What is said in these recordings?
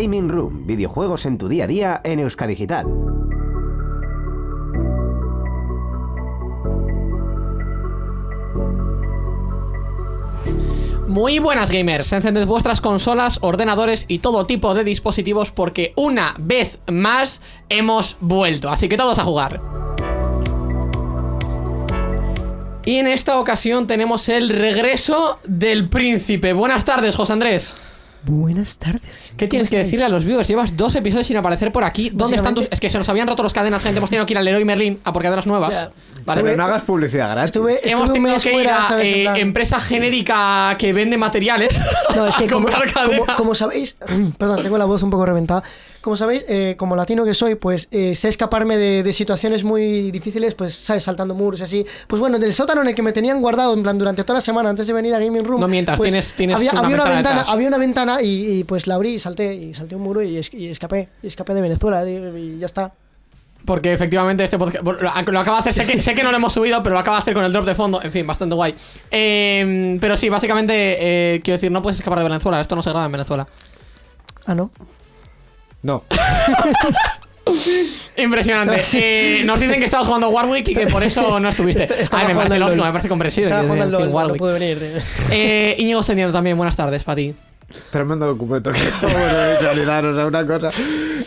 Gaming Room, videojuegos en tu día a día en Euskadigital. Muy buenas gamers, encended vuestras consolas, ordenadores y todo tipo de dispositivos porque una vez más hemos vuelto, así que todos a jugar. Y en esta ocasión tenemos el regreso del príncipe. Buenas tardes, José Andrés. Buenas tardes. ¿Qué tienes que decirle a los viewers? Llevas dos episodios sin aparecer por aquí. ¿Dónde están tus.? Es que se nos habían roto las cadenas, gente. Hemos tenido que ir al Leroy Merlin a por cadenas nuevas. Ya. Vale. Pero no hagas publicidad gratis. Estuve, estuve Hemos tenido que ir fuera, a ¿sabes? En eh, empresa genérica que vende materiales. No, es que a como, comprar como- cadenas. como sabéis, perdón, tengo la voz un poco reventada. Como sabéis, eh, como latino que soy, pues eh, sé escaparme de, de situaciones muy difíciles, pues, ¿sabes? Saltando muros y así. Pues bueno, del sótano en el que me tenían guardado, en plan, durante toda la semana antes de venir a Gaming Room. No mientas, pues, tienes- tienes había, una había una ventana ventana, detrás. había una ventana y, y, pues la abrí y salté, y salté un muro y, es- y escapé. Y escapé de Venezuela y, ya está. Porque efectivamente este podcast lo lo acaba de hacer, sé que, sé que no lo hemos subido, pero lo acaba de hacer con el drop de fondo, en fin, bastante guay. Eh, pero sí, básicamente, eh, quiero decir, no puedes escapar de Venezuela, esto no se graba en Venezuela. Ah, no. No. Impresionante. Eh, nos dicen que estabas jugando Warwick y que por eso no estuviste. Ay, me jugando parece lógico, me parece comprensible. Estaba jugando al LOL, no Warwick. pude venir. Eh, Íñigo también, buenas tardes para ti. Tremendo documento que acabo de visualizar, o sea, una cosa.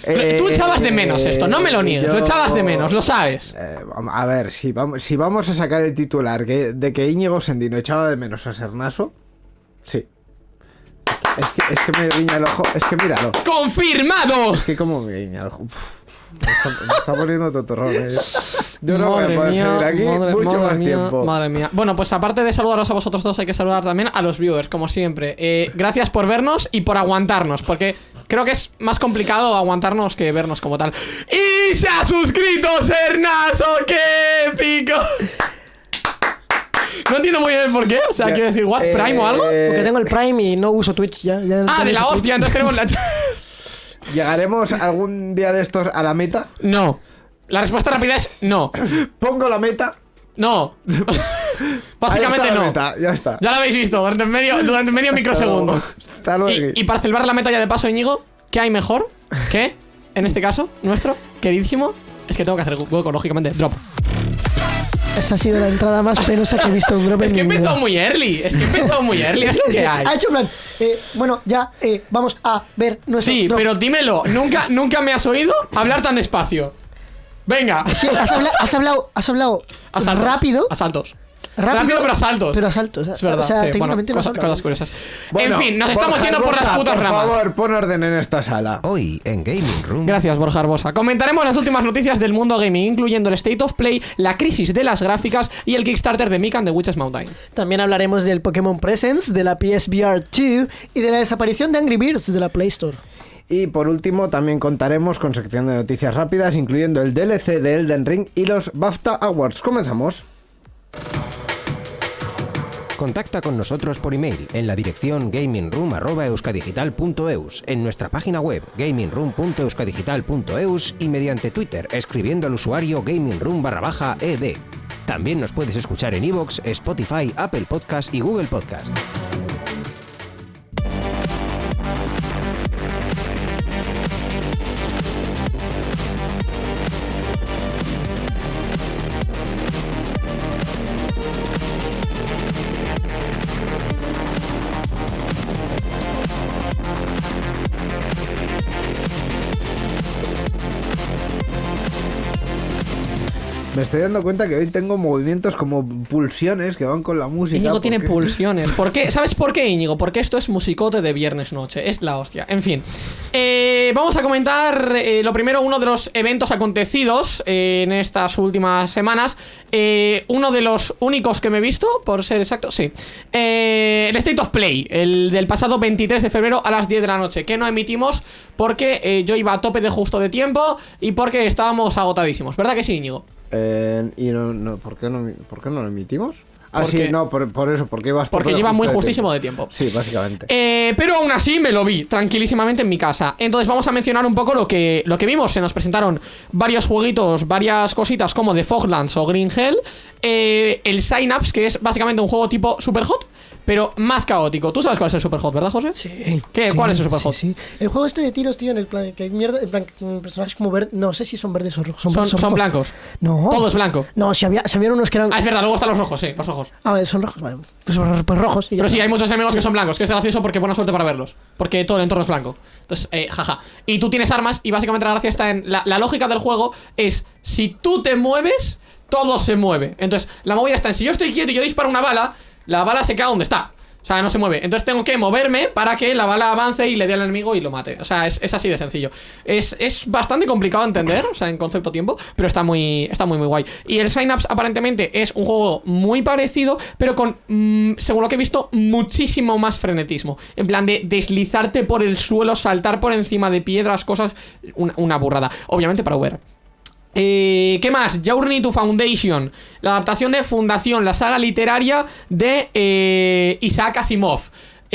Eh, Tú echabas de menos esto, no me lo niegues, lo yo- echabas de menos, lo sabes. Eh, a ver, si vamos, si vamos a sacar el titular que, de que Íñigo Sendino echaba de menos a Sernaso, sí. Es que, es que me guiña el ojo, es que míralo. ¡Confirmado! Es que como me guiña el ojo. Uf, me, está, me está poniendo totorrón. eh. Yo no voy a Madre poder mía, seguir aquí madre- mucho madre más mía, tiempo. Madre mía. Bueno, pues aparte de saludaros a vosotros dos, hay que saludar también a los viewers, como siempre. Eh, gracias por vernos y por aguantarnos, porque creo que es más complicado aguantarnos que vernos como tal. ¡Y se ha suscrito Sernaso! ¡Qué épico! No entiendo muy bien el por qué. O sea, Ya, quiero decir, ¿what? eh, ¿Prime o algo? Porque tengo el Prime y no uso Twitch ya. ya Ah, de la hostia, entonces tenemos la. ¿Llegaremos algún día de estos a la meta? No. La respuesta rápida es no. Pongo la meta. No. Ahí Básicamente está la no. meta, ya está. Ya lo habéis visto, durante medio, durante medio microsegundo. Hasta luego. Y, y para celebrar la meta ya de paso, Íñigo, ¿qué hay mejor que, en este caso, nuestro queridísimo? Es que tengo que hacer hueco, lógicamente. Drop. Esa ha sido la entrada más penosa que he visto en Drop Es que mi empezó vida. muy early. Es que empezó muy early. Es Es que que hay. ha hecho plan, eh, bueno, ya, eh, vamos a ver nuestro Sí, drop. pero dímelo. Nunca, nunca me has oído hablar tan despacio. Venga. Sí, has, habla- has hablado, has hablado Asaltos. rápido, Asaltos. Rápido, Rápido, pero asaltos. Pero asaltos, Es verdad. o sea, sí, bueno, técnicamente no has cosas, curiosas. Bueno, en fin, nos estamos Borja yendo por las putas por ramas. favor, pon orden en esta sala. Hoy en Gaming Room. Gracias, Borja Arbosa. Comentaremos las últimas noticias del mundo gaming, incluyendo el State of Play, la crisis de las gráficas y el Kickstarter de Mikan de Witches Mountain. También hablaremos del Pokémon Presents, de la PSVR 2 y de la desaparición de Angry Birds de la Play Store. Y por último, también contaremos con sección de noticias rápidas, incluyendo el DLC de Elden Ring y los BAFTA Awards. Comenzamos. Contacta con nosotros por email en la dirección gamingroom.euskadigital.eus, en nuestra página web gamingroom.euskadigital.eus y mediante Twitter escribiendo al usuario gamingroom ed. También nos puedes escuchar en iVoox, Spotify, Apple Podcast y Google Podcast. Estoy dando cuenta que hoy tengo movimientos como pulsiones que van con la música. Íñigo tiene pulsiones. ¿Por qué? ¿Sabes por qué, Íñigo? Porque esto es musicote de viernes noche. Es la hostia. En fin. Eh, vamos a comentar eh, lo primero, uno de los eventos acontecidos eh, en estas últimas semanas. Uno de los únicos que me he visto, por ser exacto, sí. El State of Play, el del pasado 23 de febrero a las 10 de la noche, que no emitimos porque yo iba a tope de justo de tiempo y porque estábamos agotadísimos. ¿Verdad que sí, Íñigo? Eh, ¿Y no, no, ¿por, qué no, ¿por qué no lo emitimos? Ah, Porque- sí, no, por, por eso, porque ibas Porque lleva muy de justísimo tiempo. de tiempo. Sí, básicamente. Eh, pero aún así me lo vi tranquilísimamente en mi casa. Entonces vamos a mencionar un poco lo que, lo que vimos. Se nos presentaron varios jueguitos, varias cositas como The Foglands o Green Hell. eh, el Synapse, que es básicamente un juego tipo Super Hot, pero más caótico. ¿Tú sabes cuál es el Superhot, verdad, José? Sí. ¿Qué? Sí, ¿Cuál es el sí, Superhot? Sí, El juego este de tiros, tío, en el plan que hay mierda, en plan que, personajes como verdes, no sé si son verdes o rojos. Son, Son, son rojos. blancos. No. Todo es blanco. No, si había, si había unos que eran. Ah, es verdad, luego están los rojos, sí, los rojos. Ah, vale, son rojos, vale. Pues, pues rojos. y ya Pero sí, hay muchos enemigos que son blancos, que es gracioso porque buena suerte para verlos. Porque todo el entorno es blanco. Entonces, eh, jaja. Y tú tienes armas y básicamente la gracia está en... La, la lógica del juego es, si tú te mueves, todo se mueve. Entonces, la movida está en, si yo estoy quieto y yo disparo una bala, la bala se queda donde está. O sea, no se mueve. Entonces tengo que moverme para que la bala avance y le dé al enemigo y lo mate. O sea, es, es así de sencillo. Es, es bastante complicado de entender, o sea, en concepto tiempo, pero está muy, está muy, muy guay. Y el Synapse aparentemente es un juego muy parecido, pero con, mm, según lo que he visto, muchísimo más frenetismo. En plan de deslizarte por el suelo, saltar por encima de piedras, cosas. Una, una burrada. Obviamente para VR. Eh, ¿Qué más? Journey to Foundation, la adaptación de Fundación, la saga literaria de eh, Isaac Asimov.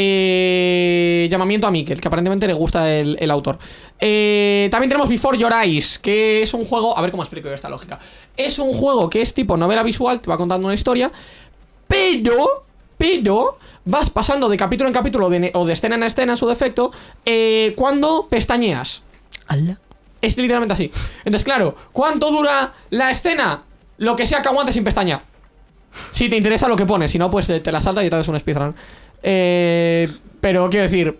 Eh, llamamiento a Mikkel, que aparentemente le gusta el, autor. Eh, también tenemos Before Your Eyes, que es un juego. A ver cómo explico yo esta lógica. Es un juego que es tipo novela visual, te va contando una historia, pero. Pero. Vas pasando de capítulo en capítulo o de escena en escena, en su defecto, eh, cuando pestañeas. Ala. Es literalmente así. Entonces, claro, ¿cuánto dura la escena? Lo que sea que aguante sin pestaña. Si te interesa lo que pones, si no, pues eh, te la salta y te haces un speedrun. Eh, pero quiero decir,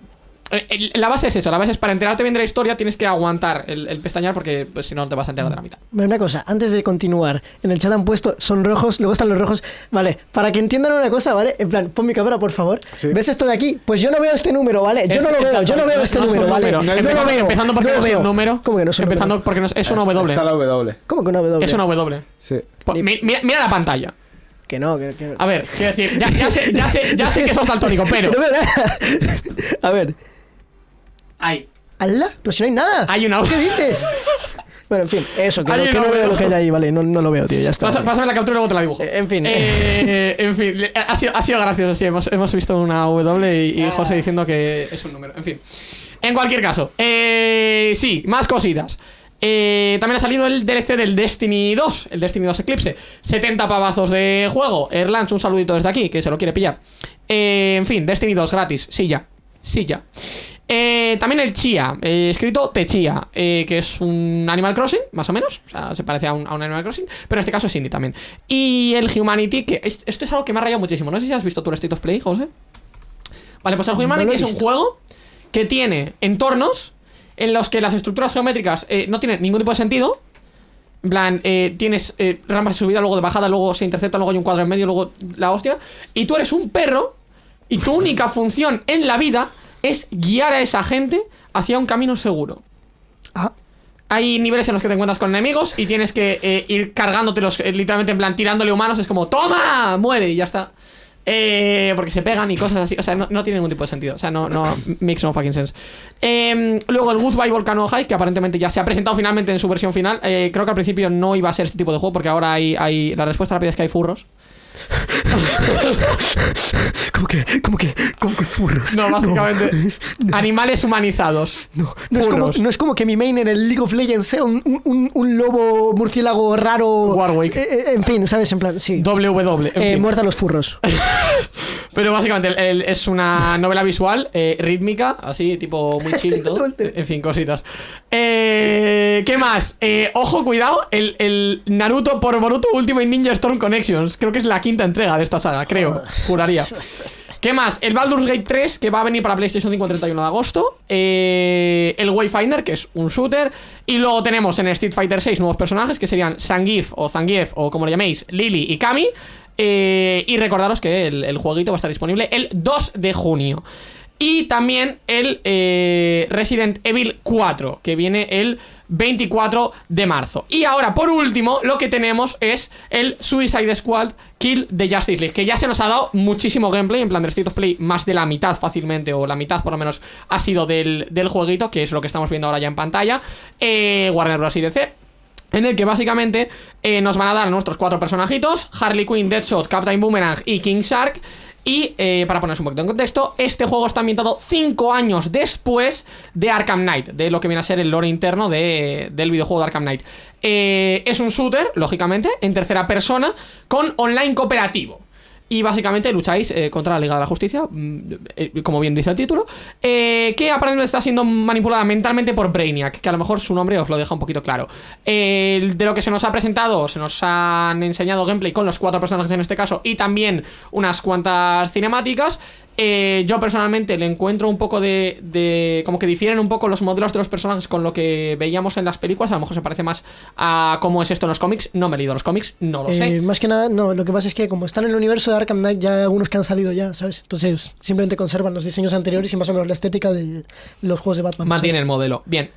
la base es eso, la base es para enterarte bien de la historia tienes que aguantar el, el pestañear porque pues, si no, te vas a enterar de la mitad. Una cosa, antes de continuar, en el chat han puesto, son rojos, luego están los rojos. Vale, para que entiendan una cosa, ¿vale? En plan, pon mi cámara, por favor. Sí. ¿Ves esto de aquí? Pues yo no veo este número, ¿vale? Yo Es- no lo veo, yo no veo es- este no número, ¿vale? número. No lo Empezando- veo. Empezando porque no no, lo es veo. un número. ¿Cómo que no es un Empezando número? porque no es, es una W. Está la W. ¿Cómo que una W? Es una W. Sí. Mi- Mira, mira la pantalla. Que no, que, que- A ver, quiero decir, ya, ya sé, ya, sé, ya sé que sos daltónico, pero. No. A ver. Ahí. ¿Alá? Pero si no hay nada. Hay una- ¿Qué dices? Bueno, en fin, eso, que, Hay no, que no veo lo que hay ahí, vale, no, no lo veo, tío, ya está. Pasa- vale. Pásame la captura y luego te la dibujo. Eh, en fin. Eh, en fin, ha sido, ha sido gracioso, sí. Hemos, hemos visto una W y, y José diciendo que es un número. En fin. En cualquier caso, eh, sí, más cositas. Eh, también ha salido el DLC del Destiny 2, el Destiny 2 Eclipse. 70 pavazos de juego. Erlans, un saludito desde aquí, que se lo quiere pillar. En fin, Destiny 2 gratis. Sí, ya. Sí, ya. Eh, también el Chia, eh, escrito Techia, eh, que es un Animal Crossing, más o menos. O sea, se parece a un, a un Animal Crossing, pero en este caso es indie también. Y el Humanity, que es- esto es algo que me ha rayado muchísimo. No sé si has visto tú el State of Play, José. Vale, pues el Humanity es un juego que tiene entornos en los que las estructuras geométricas eh, no tienen ningún tipo de sentido. En plan, eh, tienes eh, rampas de subida, luego de bajada, luego se intercepta, luego hay un cuadro en medio, luego la hostia. Y tú eres un perro y tu única función en la vida es guiar a esa gente hacia un camino seguro. Ah, Hay niveles en los que te encuentras con enemigos y tienes que eh, ir cargándotelos, eh, literalmente en plan tirándole humanos. Es como, ¡toma! Muere y ya está. Eh, porque se pegan y cosas así. O sea, no, no tiene ningún tipo de sentido. O sea, no, no makes no fucking sense. Eh, luego el Goodbye Volcano High, que aparentemente ya se ha presentado finalmente en su versión final. Eh, creo que al principio no iba a ser este tipo de juego porque ahora hay, hay la respuesta rápida es que hay furros. ¿cómo que, cómo que, cómo que furros? No, básicamente animales humanizados. No, no es, como, no es como que mi main en el League of Legends sea un, un- un- lobo murciélago raro. Warwick. Eh, eh, en fin, ¿sabes? En plan, sí. En Eh, muerta a los furros. Pero básicamente el- el- es una novela visual, eh, rítmica, así, tipo muy chill y todo. En fin, cositas. Eh, ¿Qué más? Eh, ojo, cuidado, el, el Naruto por Boruto Ultimate Ninja Storm Connections. Creo que es la quinta entrega de esta saga, creo. Juraría. ¿Qué más? El Baldur's Gate 3, que va a venir para PlayStation 5 el 31 de agosto. Eh, el Wayfinder, que es un shooter. Y luego tenemos en Street Fighter 6 nuevos personajes, que serían Zangief o Zangief, o como lo llaméis, Lily y Kami. Eh, y recordaros que el, el jueguito va a estar disponible el 2 de junio. Y también el eh, Resident Evil 4, que viene el 24 de marzo. Y ahora, por último, lo que tenemos es el Suicide Squad Kill de Justice League, que ya se nos ha dado muchísimo gameplay, en plan de State of Play, más de la mitad fácilmente, o la mitad por lo menos ha sido del, del jueguito, que es lo que estamos viendo ahora ya en pantalla. Eh, Warner Bros. y DC. En el que básicamente eh, nos van a dar nuestros cuatro personajitos: Harley Quinn, Deadshot, Captain Boomerang y King Shark. Y eh, para ponerse un poquito en contexto, este juego está ambientado 5 años después de Arkham Knight, de lo que viene a ser el lore interno de- del videojuego de Arkham Knight. Eh, es un shooter, lógicamente, en tercera persona, con online cooperativo. Y básicamente lucháis eh, contra la Liga de la Justicia, mm, eh, como bien dice el título, eh, que aparentemente está siendo manipulada mentalmente por Brainiac, que a lo mejor su nombre os lo deja un poquito claro. De lo que se nos ha presentado, se nos han enseñado gameplay con los cuatro personajes en este caso y también unas cuantas cinemáticas. Eh, yo personalmente le encuentro un poco de, de- Como que difieren un poco los modelos de los personajes con lo que veíamos en las películas. A lo mejor se parece más a cómo es esto en los cómics. No me he leído los cómics, no lo sé. Eh, más que nada, no, lo que pasa es que como están en el universo de Arkham Knight ya hay algunos que han salido ya, ¿sabes? Entonces simplemente conservan los diseños anteriores y más o menos la estética de los juegos de Batman. Mantiene el modelo. Bien.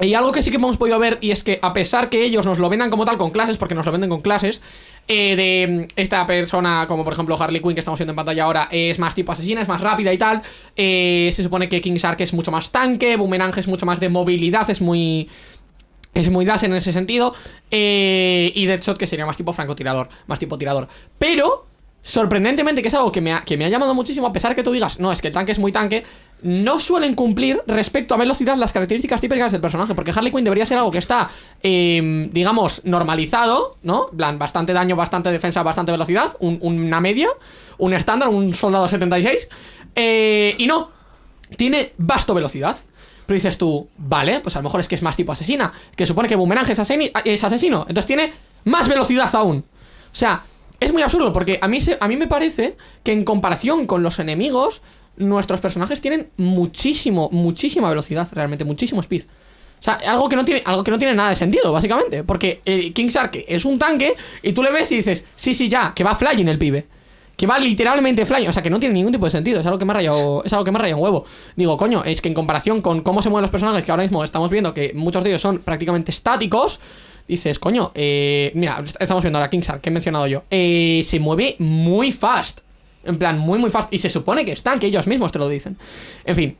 Y algo que sí que hemos podido ver, y es que a pesar que ellos nos lo vendan como tal con clases, porque nos lo venden con clases, eh, de esta persona, como por ejemplo Harley Quinn que estamos viendo en pantalla ahora, es más tipo asesina, es más rápida y tal. eh, se supone que King Shark es mucho más tanque, Boomerang es mucho más de movilidad, es muy. Es muy das en ese sentido. eh, y Deadshot que sería más tipo francotirador, más tipo tirador. Pero, sorprendentemente, que es algo que me, ha, que me ha llamado muchísimo, a pesar que tú digas, no, es que el tanque es muy tanque, no suelen cumplir respecto a velocidad las características típicas del personaje. Porque Harley Quinn debería ser algo que está, eh, digamos, normalizado, ¿no? Plan, bastante daño, bastante defensa, bastante velocidad, un- una media, un estándar, un soldado 76. eh, y no, tiene vasto velocidad. Pero dices tú, vale, pues a lo mejor es que es más tipo asesina. Que supone que Boomerang es, es asesino. Entonces tiene más velocidad aún. O sea, es muy absurdo porque a mí, se- a mí me parece que en comparación con los enemigos, nuestros personajes tienen muchísimo, muchísima velocidad, realmente, muchísimo speed. O sea, algo que no tiene, algo que no tiene nada de sentido, básicamente. Porque eh, King Shark es un tanque y tú le ves y dices, sí, sí, ya, que va flying el pibe. Que va literalmente flying, o sea que no tiene ningún tipo de sentido, es algo que me ha rayado, es algo que me ha huevo. Digo, coño, es que en comparación con cómo se mueven los personajes, que ahora mismo estamos viendo que muchos de ellos son prácticamente estáticos, dices, coño, eh, mira, est- estamos viendo ahora King Shark, que he mencionado yo, eh, se mueve muy fast. En plan, muy, muy fast. Y se supone que están, que ellos mismos te lo dicen. En fin.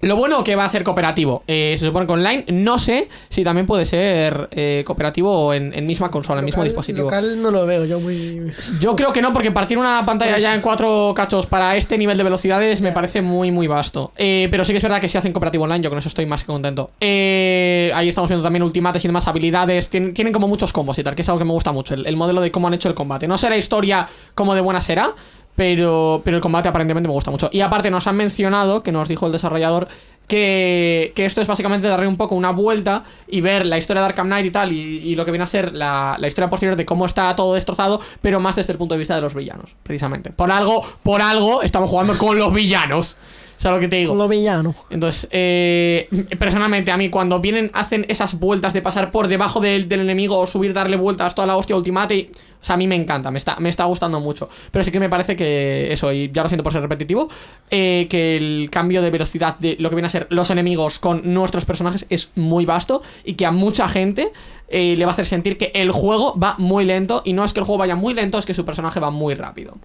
Lo bueno que va a ser cooperativo. Eh, se supone que online. No sé si también puede ser eh, cooperativo en, en misma consola, en mismo dispositivo. Local no lo veo yo muy... Yo creo que no, porque partir una pantalla ya en cuatro cachos para este nivel de velocidades me parece muy, muy vasto. Eh, pero sí que es verdad que si hacen cooperativo online, yo con eso estoy más que contento. Eh, ahí estamos viendo también ultimates y demás habilidades. Tienen, tienen como muchos combos y tal, que es algo que me gusta mucho. El, el modelo de cómo han hecho el combate. No será historia como de buena será. Pero, pero el combate aparentemente me gusta mucho. Y aparte nos han mencionado, que nos dijo el desarrollador, que, que esto es básicamente darle un poco una vuelta y ver la historia de Arkham Knight y tal, y, y lo que viene a ser la, la historia posterior de cómo está todo destrozado, pero más desde el punto de vista de los villanos, precisamente. Por algo, por algo, estamos jugando con los villanos. ¿Sabes lo que te digo? Lo villano. Entonces, eh, personalmente, a mí cuando vienen, hacen esas vueltas de pasar por debajo del, del enemigo o subir, darle vueltas, toda la hostia ultimate, y- o sea, a mí me encanta, me está, me está gustando mucho. Pero sí que me parece que eso, y ya lo siento por ser repetitivo, eh, que el cambio de velocidad de lo que viene a ser los enemigos con nuestros personajes es muy vasto y que a mucha gente eh, le va a hacer sentir que el juego va muy lento y no es que el juego vaya muy lento, es que su personaje va muy rápido.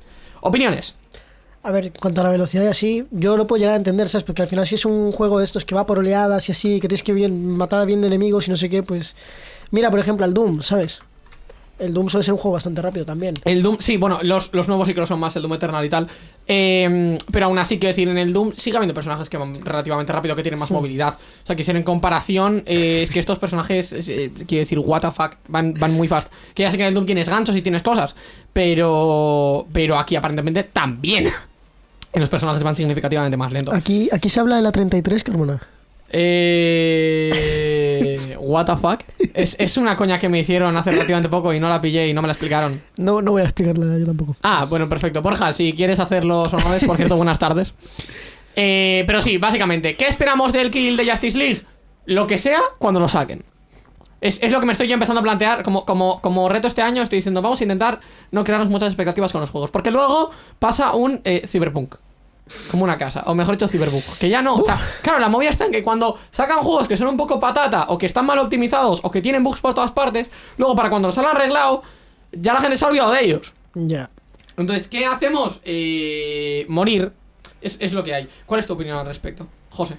Opiniones. A ver, en cuanto a la velocidad y así, yo lo puedo llegar a entender, ¿sabes? Porque al final si es un juego de estos que va por oleadas y así, que tienes que bien, matar a bien de enemigos y no sé qué, pues... Mira, por ejemplo, al Doom, ¿sabes? El Doom suele ser un juego bastante rápido también. El Doom, sí, bueno, los, los nuevos sí que lo son más, el Doom Eternal y tal. Eh, pero aún así, quiero decir, en el Doom sigue habiendo personajes que van relativamente rápido, que tienen más movilidad. O sea, que si en comparación, eh, es que estos personajes, es, eh, quiero decir, what the fuck, van, van muy fast. Que ya sé que en el Doom tienes ganchos y tienes cosas, pero, pero aquí aparentemente también. En los personajes van significativamente más lentos. Aquí, aquí se habla de la 33, Carmona. Eh, what the fuck. Es, es una coña que me hicieron hace relativamente poco y no la pillé y no me la explicaron. No, no voy a explicarla yo tampoco. Ah, bueno, perfecto. Borja, si quieres hacer los honores, por cierto, buenas tardes. Eh, pero sí, básicamente, ¿qué esperamos del kill de Justice League? Lo que sea cuando lo saquen. Es, es lo que me estoy yo empezando a plantear como, como, como reto este año. Estoy diciendo, vamos a intentar no crearnos muchas expectativas con los juegos. Porque luego pasa un eh, Cyberpunk. Como una casa, o mejor dicho, Cyberpunk. Que ya no, o sea, claro, la movida está en que cuando sacan juegos que son un poco patata, o que están mal optimizados, o que tienen bugs por todas partes, luego para cuando los han arreglado, ya la gente se ha olvidado de ellos. Ya. Entonces, ¿qué hacemos? Eh, morir es, es lo que hay. ¿Cuál es tu opinión al respecto? José.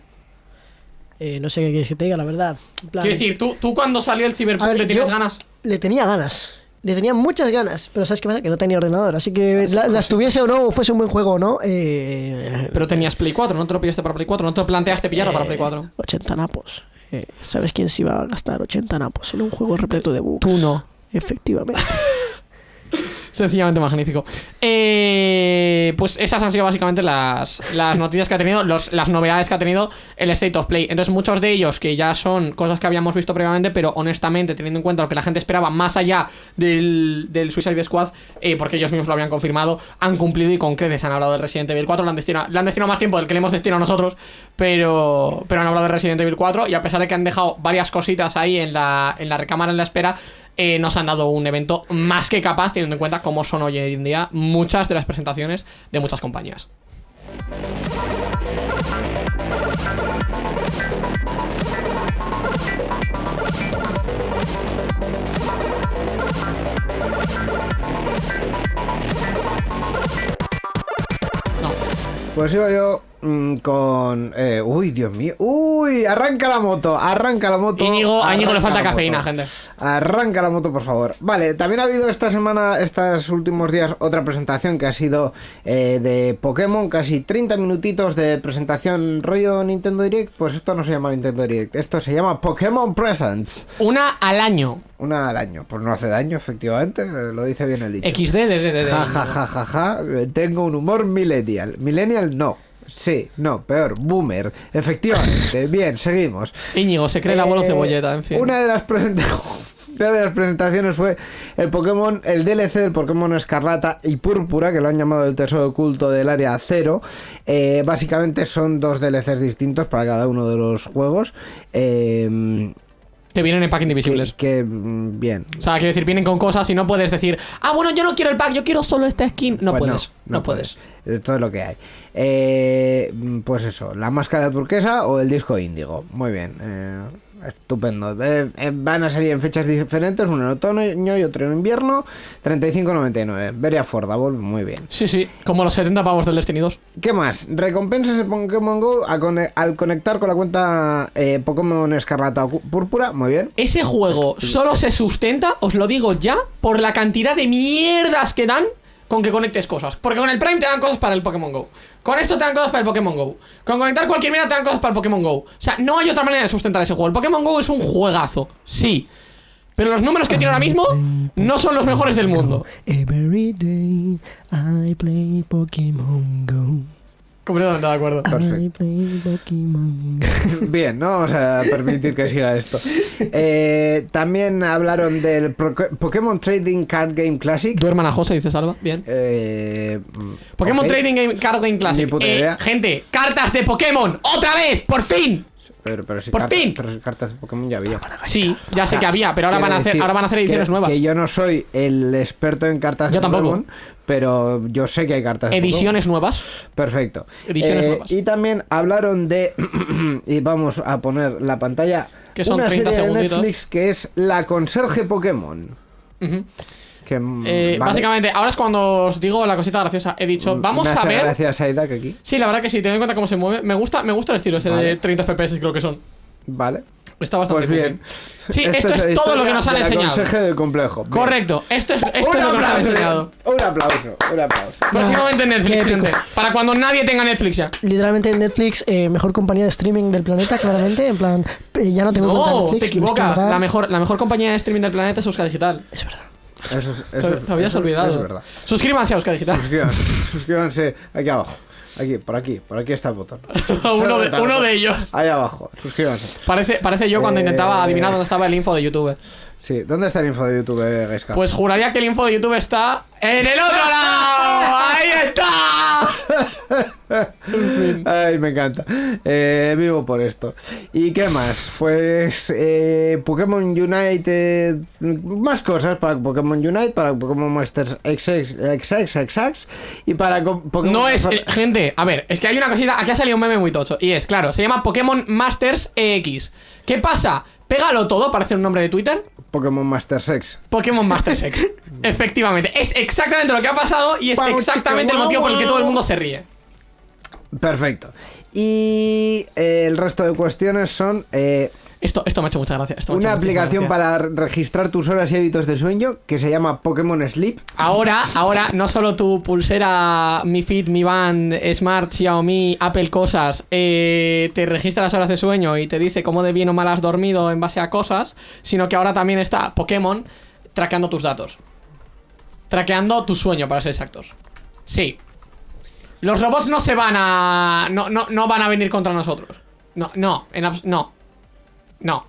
Eh, no sé qué quieres que te diga, la verdad. Plan, Quiero decir, ¿tú, tú cuando salió el Cyberpunk ver, le tienes yo- ganas. Le tenía ganas. Le tenía muchas ganas. Pero ¿sabes qué pasa? Que no tenía ordenador. Así que la- las tuviese o no, o fuese un buen juego o no. Eh, Pero tenías Play 4, no te lo pillaste para Play 4, no te lo planteaste pillarlo para Play 4. 80 napos. Eh, ¿Sabes quién se iba a gastar 80 napos en un juego repleto de bugs? Tú no. Efectivamente. Sencillamente magnífico. Eh, pues esas han sido básicamente las, las noticias que ha tenido, los- las novedades que ha tenido el State of Play. Entonces, muchos de ellos que ya son cosas que habíamos visto previamente, pero honestamente, teniendo en cuenta lo que la gente esperaba más allá del, del Suicide Squad, eh, porque ellos mismos lo habían confirmado, han cumplido y con creces han hablado del Resident Evil 4. Le han destinado, han destinado más tiempo del que le hemos destinado nosotros, pero, pero han hablado de Resident Evil 4 y a pesar de que han dejado varias cositas ahí en la, en la recámara en la espera, eh, nos han dado un evento más que capaz, teniendo en cuenta cómo son hoy en día muchas de las presentaciones de muchas compañías. No. Pues yo mm, con. eh, uy, Dios mío. Uy, arranca la moto, arranca la moto. Íñigo, a Íñigo le falta cafeína, moto. gente. Arranca la moto, por favor. Vale, también ha habido esta semana, estos últimos días, otra presentación que ha sido eh, de Pokémon. Casi 30 minutitos de presentación rollo Nintendo Direct. Pues esto no se llama Nintendo Direct, esto se llama Pokémon Presents. Una al año. Una al año. Pues no hace daño, efectivamente. Lo dice bien el dicho. XD de, de, de, de- Ja, ja, ja, ja, ja. Tengo un humor millennial. Millennial no. Sí, no, peor. Boomer. Efectivamente. Bien, seguimos. Íñigo, se cree el abuelo Eh, cebolleta, en fin. Una de las presentaciones. Una de las presentaciones fue el Pokémon, el DLC del Pokémon Escarlata y Púrpura, que lo han llamado el tesoro oculto del área cero. Eh, básicamente son dos DLCs distintos para cada uno de los juegos. Eh, Que vienen en pack indivisibles. que, mm, bien. O sea, quiero decir, vienen con cosas y no puedes decir, ah, bueno, yo no quiero el pack, yo quiero solo esta skin. No Pues puedes, no, puedes. puedes. Todo lo que hay. Eh, pues eso, la máscara turquesa o el disco índigo. Muy bien. eh, estupendo. Eh, eh, van a salir en fechas diferentes, uno en otoño y otro en invierno. 35.99. Very affordable, muy bien. Sí, sí, como los 70 pavos del Destiny 2. ¿Qué más? Recompensas de Pokémon Go a cone- al conectar con la cuenta eh, Pokémon Escarlata o Púrpura. Muy bien. Ese juego solo se sustenta, os lo digo ya, por la cantidad de mierdas que dan con que conectes cosas. Porque con el Prime te dan cosas para el Pokémon Go. Con esto te dan cosas para el Pokémon Go. Con conectar cualquier mierda te dan cosas para el Pokémon Go. O sea, no hay otra manera de sustentar ese juego. El Pokémon Go es un juegazo, sí. Pero los números que tiene ahora mismo no son los mejores del mundo. Every day I play Pokémon Go. Completamente de acuerdo. Bien, no vamos a permitir que siga esto. Eh, también hablaron del Pro- Pokémon Trading Card Game Classic. Duerman a José, dice Salva. Bien. Eh, Pokémon ok. Trading Game Card Game Classic. Ni puta Eh, idea. gente, cartas de Pokémon. ¡Otra vez! ¡Por fin! Pero, pero si ¡Por cartas, fin! pero si cartas de Pokémon ya había. Sí, ya sé que había, pero ahora van a hacer, decir ahora van a hacer ediciones que- nuevas. Que yo no soy el experto en cartas Yo de tampoco. Pokémon, pero yo sé que hay cartas de Ediciones nuevas. Perfecto. Ediciones Eh, nuevas. Y también hablaron de. y vamos a poner la pantalla. Que son una 30 serie de. Netflix que es La Conserje Pokémon. Ujú. Que, mm, Eh, vale. Básicamente, ahora es cuando os digo la cosita graciosa. He dicho, vamos Me a ver. Gracias a aquí. Sí, la verdad que sí, teniendo en cuenta cómo se mueve. Me gusta, me gusta el estilo ese de Vale. 30 FPS, creo que son. Vale. Está bastante Pues bien. Sí, Esto esto es todo lo que nos han enseñado. Conserje del complejo. Bien. Correcto, esto es, esto es lo que nos han aplauso, enseñado. Un aplauso, un aplauso. Próximamente en Netflix, gente. Para cuando nadie tenga Netflix ya. Literalmente Netflix, eh, mejor compañía de streaming del planeta, claramente. En plan, eh, ya no tengo No, Netflix. te equivocas. La mejor, la mejor compañía de streaming del planeta es Euska Digital. Es verdad. Eso es, Te, eso es- te habías eso- olvidado. eso es verdad. Suscríbanse a Euska Digital. Suscríbanse, suscríbanse aquí abajo. Aquí, por aquí, por aquí está el botón. uno, de, uno de ellos. Ahí abajo, suscríbanse. Parece, parece yo cuando Eh, intentaba adivinar dónde estaba el info de YouTube. Sí, ¿dónde está el info de YouTube, eh? Pues juraría que el info de YouTube está en el otro lado. ¡Ahí está! Ay, me encanta. Eh, vivo por esto. ¿Y qué más? Pues eh, Pokémon Unite. más cosas para Pokémon Unite, para Pokémon Masters XX, XX, XX y para Pokémon. No es, gente, a ver, es que hay una cosita, aquí ha salido un meme muy tocho, y es, claro, se llama Pokémon Masters EX. ¿Qué pasa? Pégalo todo, parece un nombre de Twitter, Pokémon Masters X. Pokémon Masters X. Efectivamente, es exactamente lo que ha pasado y es exactamente chica, el motivo por el que todo el mundo se ríe. Perfecto. Y eh, el resto de cuestiones son eh, Esto, esto me ha hecho mucha gracia. esto me ha hecho una aplicación gracia. para registrar tus horas y hábitos de sueño que se llama Pokémon Sleep. Ahora, ahora, no solo tu pulsera, Mi Fit, Mi Band, Smart, Xiaomi, Apple cosas, eh, te registra las horas de sueño y te dice cómo de bien o mal has dormido en base a cosas, sino que ahora también está Pokémon traqueando tus datos. Traqueando tu sueño, para ser exactos. Sí. Los robots no se van a. No, no, no van a venir contra nosotros. No, no, en abs- no. No.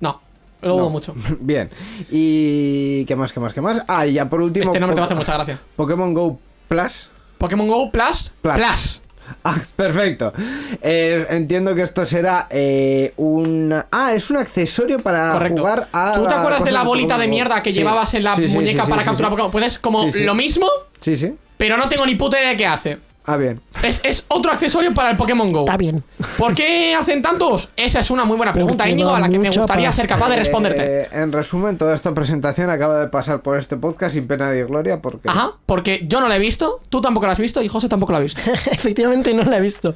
No. Lo dudo No. mucho. Bien. ¿Y qué más, qué más, qué más? Ah, y ya por último. Este nombre te va a hacer mucha gracia. Pokémon Go Plus. Pokémon Go Plus. Plus. Plus. Ah, perfecto. Eh, entiendo que esto será eh, un... Ah, es un accesorio para Correcto. jugar a... ¿Tú te acuerdas de la bolita de mierda que Sí. llevabas en la Sí, sí, muñeca para capturar. Pokémon? Puedes como Sí, sí. lo mismo, Sí, sí. pero no tengo ni puta idea de qué hace. Ah, bien. Es, es otro accesorio para el Pokémon Go. Está bien. ¿Por qué hacen tantos? Esa es una muy buena pregunta, Íñigo, a la que me gustaría ser capaz de Eh, responderte. eh, en resumen, toda esta presentación acaba de pasar por este podcast sin pena ni gloria porque... Ajá, porque yo no la he visto, tú tampoco la has visto y José tampoco la ha visto. Efectivamente no la he visto.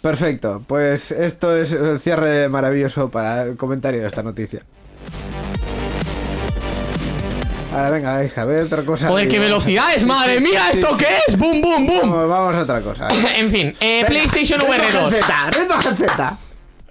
Perfecto. Pues esto es el cierre maravilloso para el comentario de esta noticia. Ahora venga, a ver otra cosa. Joder, qué velocidades, madre sí, mía, sí, ¿esto sí. qué es? ¡Boom, boom, boom! Vamos, vamos a otra cosa. en fin, eh, Venga, PlayStation ritmo VR 2. GZ, ritmo GZ.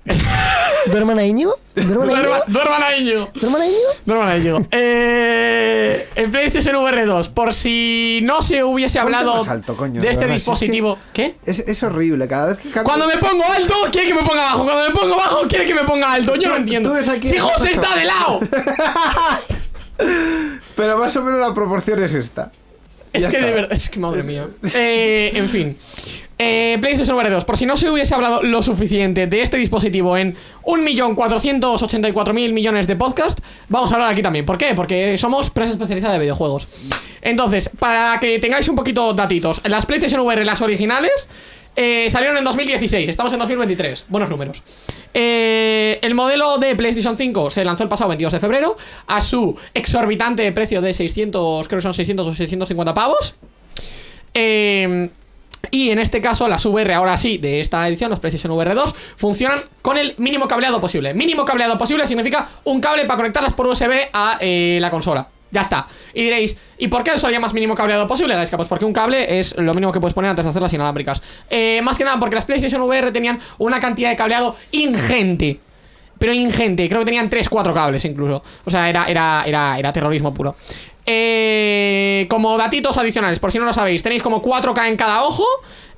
¿Duerman a Íñigo? ¿Duerman a Íñigo? Duerman a Íñigo. ¿Duerman a Íñigo? Duerman a Íñigo. Eh, el PlayStation VR 2, por si no se hubiese hablado más alto, coño, de este es dispositivo. ¿Qué? Es, es horrible, cada vez que cambio- Cuando me pongo alto, quiere que me ponga bajo. Cuando me pongo bajo, quiere que me ponga alto. Yo no entiendo. tú ves aquí si José está de lado. Pero más o menos la proporción es esta. Es Ya que está. de verdad, es que madre mía. Eh, en fin. Eh, PlayStation VR 2, por si no se hubiese hablado lo suficiente de este dispositivo en 1.484.000 millones de podcast, vamos a hablar aquí también. ¿Por qué? Porque somos prensa especializada de videojuegos. Entonces, para que tengáis un poquito datitos, las PlayStation VR, las originales, eh, salieron en 2016, estamos en 2023, buenos números. Eh, el modelo de PlayStation 5 se lanzó el pasado 22 de febrero a su exorbitante precio de 600, creo que son 600 o 650 pavos. Eh, y en este caso, las VR, ahora sí, de esta edición, los PlayStation VR 2, funcionan con el mínimo cableado posible. Mínimo cableado posible significa un cable para conectarlas por USB a la consola. Ya está. Y diréis, ¿y por qué eso más mínimo cableado posible, Gaiska? Pues porque un cable es lo mínimo que puedes poner antes de hacer las inalámbricas. Eh, más que nada porque las PlayStation VR tenían una cantidad de cableado ingente. Pero ingente, creo que tenían 3-4 cables incluso. O sea, era, era, era, era terrorismo puro. Eh, como datitos adicionales, por si no lo sabéis, tenéis como 4K en cada ojo.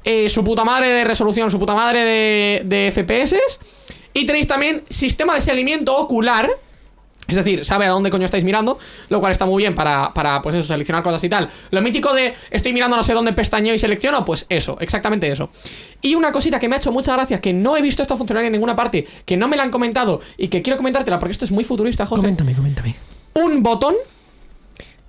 eh, su puta madre de resolución, su puta madre de, de FPS. Y tenéis también sistema de seguimiento ocular. Es decir, sabe a dónde coño estáis mirando, lo cual está muy bien para, para, pues eso, seleccionar cosas y tal. Lo mítico de estoy mirando no sé dónde pestañeo y selecciono, pues eso, exactamente eso. Y una cosita que me ha hecho mucha gracia, que no he visto esta funcionalidad en ninguna parte, que no me la han comentado y que quiero comentártela porque esto es muy futurista, José. Coméntame, coméntame. Un botón,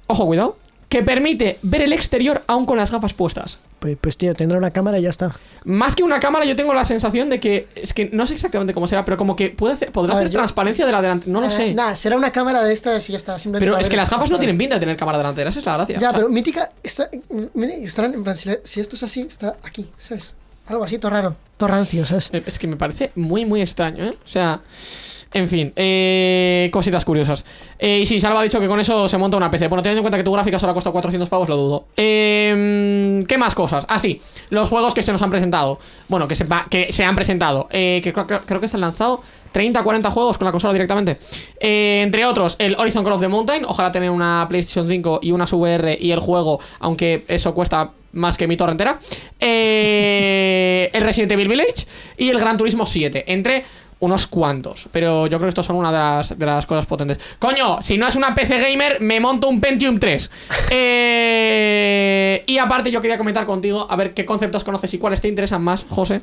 ojo, cuidado, que permite ver el exterior aún con las gafas puestas. Pues, pues tío, tendrá una cámara y ya está. Más que una cámara, yo tengo la sensación de que. Es que no sé exactamente cómo será, pero como que puede hacer, podrá ver, hacer yo- transparencia de la delantera. No lo Eh, sé. Nada, será una cámara de estas y ya está. simplemente pero es que las gafas no tienen pinta de tener cámara delantera, esa es la gracia. Ya, O sea, pero mítica está, estarán en plan, si, si esto es así, está aquí, ¿sabes? Algo así, todo raro, todo rancio, ¿sabes? eh, Es que me parece muy, muy extraño, ¿eh? O sea. En fin, eh, cositas curiosas. Eh, y sí, Salva ha dicho que con eso se monta una PC. Bueno, teniendo en cuenta que tu gráfica solo costado 400 pavos, lo dudo. Eh, ¿Qué más cosas? Ah, sí, los juegos que se nos han presentado. Bueno, que se, va- que se han presentado. Eh, que creo, que se han lanzado 30, 40 juegos con la consola directamente. Eh, entre otros, el Horizon Call of the Mountain. Ojalá tener una PlayStation 5 y una VR y el juego, aunque eso cuesta más que mi torre entera. Eh, el Resident Evil Village y el Gran Turismo 7. Entre unos cuantos. Pero yo creo que estos son una de las, de las cosas potentes. Coño, si no es una PC gamer, me monto un Pentium 3. Eh, y aparte, yo quería comentar contigo, a ver qué conceptos conoces y cuáles te interesan más, José.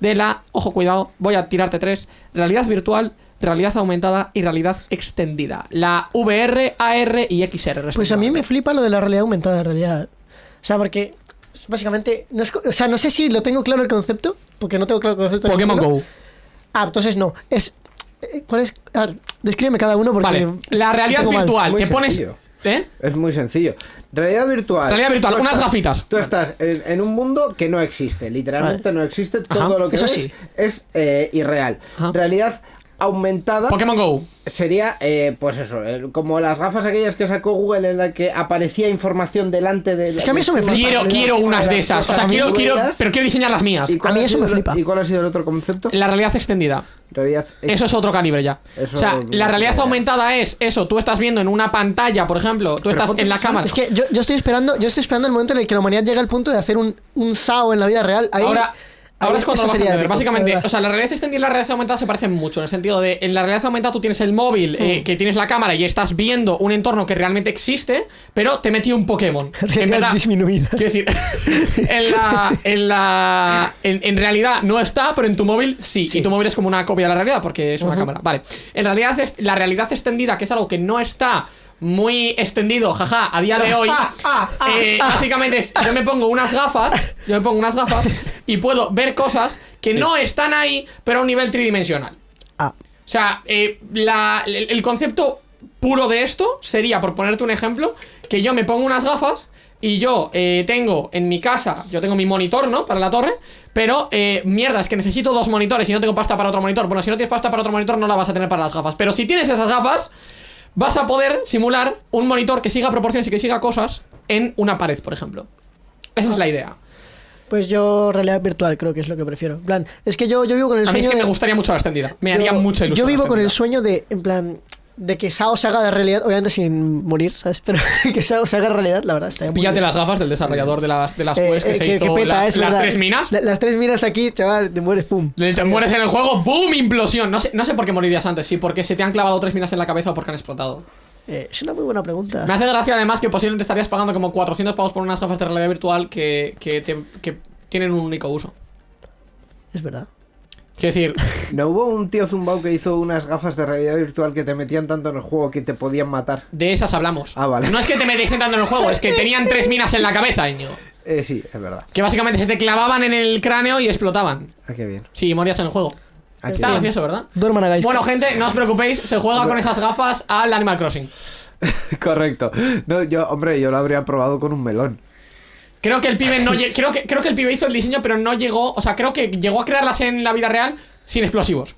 De la, ojo, cuidado, voy a tirarte tres: realidad virtual. Realidad aumentada y realidad extendida. La VR, AR y XR. Pues a mí me flipa lo de la realidad aumentada, en realidad. O sea, porque básicamente, no es o sea, no sé si lo tengo claro el concepto, porque no tengo claro el concepto. de Pokémon. Go. Ah, entonces no. Es. eh, ¿Cuál es? A ver, descríbeme cada uno porque. Vale, la realidad tengo mal. virtual. Muy Te pones. sencillo. ¿Eh? Es muy sencillo. Realidad virtual. Realidad virtual, Tú unas estás- gafitas. Tú estás en, en un mundo que no existe. Literalmente no existe. Todo Ajá. lo que Eso ves sí. es eh, irreal. Ajá. Realidad aumentada Pokémon Go. sería, eh, pues eso, el- como las gafas aquellas que sacó Google en la que aparecía información delante de... Es que a mí eso me flipa. Quiero, quiero unas de esas. O sea, quiero, quiero, pero quiero diseñar las mías. ¿Y cuál A mí ha eso sido me el- flipa. ¿Y cuál ha sido el otro concepto? La realidad extendida. Realidad Eso es otro calibre ya. Eso o sea, la realidad aumentada es eso. Tú estás viendo en una pantalla, por ejemplo. Tú estás en la cámara. Es que yo, yo estoy esperando, yo estoy esperando el momento en el que la humanidad llega al punto de hacer un, un SAO en la vida real. Ahí, Ahora, ahora es cuando lo vas a sería entender. épico, Básicamente, o sea, la realidad extendida y la realidad aumentada se parecen mucho. En el sentido de, en la realidad aumentada tú tienes el móvil, eh, que tienes la cámara y estás viendo un entorno que realmente existe, pero te metí un Pokémon. En Realidad verdad, disminuida. Quiero decir, en la. En, la en, en realidad no está, pero en tu móvil sí. Y tu móvil es como una copia de la realidad porque es una cámara. Vale. En realidad, es, la realidad extendida, que es algo que no está muy extendido, jaja, a día de hoy. eh, básicamente es, yo me pongo unas gafas, yo me pongo unas gafas y puedo ver cosas que no están ahí, pero a un nivel tridimensional. Ah, O sea, eh, la- el, el concepto puro de esto sería, por ponerte un ejemplo, que yo me pongo unas gafas y yo eh, tengo en mi casa, yo tengo mi monitor, ¿no? Para la torre, pero eh, mierda, es que necesito dos monitores y no tengo pasta para otro monitor. Bueno, si no tienes pasta para otro monitor, no la vas a tener para las gafas. Pero si tienes esas gafas, vas a poder simular un monitor que siga proporciones y que siga cosas en una pared, por ejemplo. Esa es la idea. pues yo realidad virtual creo que es lo que prefiero. En plan, es que yo, yo vivo con el A mí es sueño que me gustaría mucho la extendida. Me yo- haría mucha ilusión. Yo vivo con el sueño de, en plan, de que SAO se haga de realidad, obviamente sin morir, ¿sabes? Pero que SAO se haga de realidad, la verdad, muy Píllate las gafas del desarrollador de las, de las Eh, que eh, se que, hizo que peta, la- es las tres minas. La- las tres minas aquí, chaval, te mueres, pum. Te mueres en el juego, ¡boom! Implosión. No sé, no sé por qué morirías antes, sí, porque se te han clavado tres minas en la cabeza o porque han explotado. Eh, es una muy buena pregunta. Me hace gracia además que posiblemente estarías pagando como 400 pavos por unas gafas de realidad virtual que, que, te- que tienen un único uso. Es verdad. Quiero decir, ¿No hubo un tío zumbao que hizo unas gafas de realidad virtual que te metían tanto en el juego que te podían matar? de esas hablamos. Ah, vale. No es que te metes entrando en el juego, es que tenían tres minas en la cabeza, Íñigo. Eh, sí, es verdad. Que básicamente se te clavaban en el cráneo y explotaban. Ah, qué bien. Sí, morías en el juego. Ah, Está bien. gracioso, ¿verdad? Duerman hagáis. Bueno, gente, no os preocupéis, se juega con esas gafas al Animal Crossing. Correcto. No, yo, hombre, yo lo habría probado con un melón. Creo que el pibe no creo que creo que el pibe hizo el diseño, pero no llegó, o sea, creo que llegó a crearlas en la vida real sin explosivos.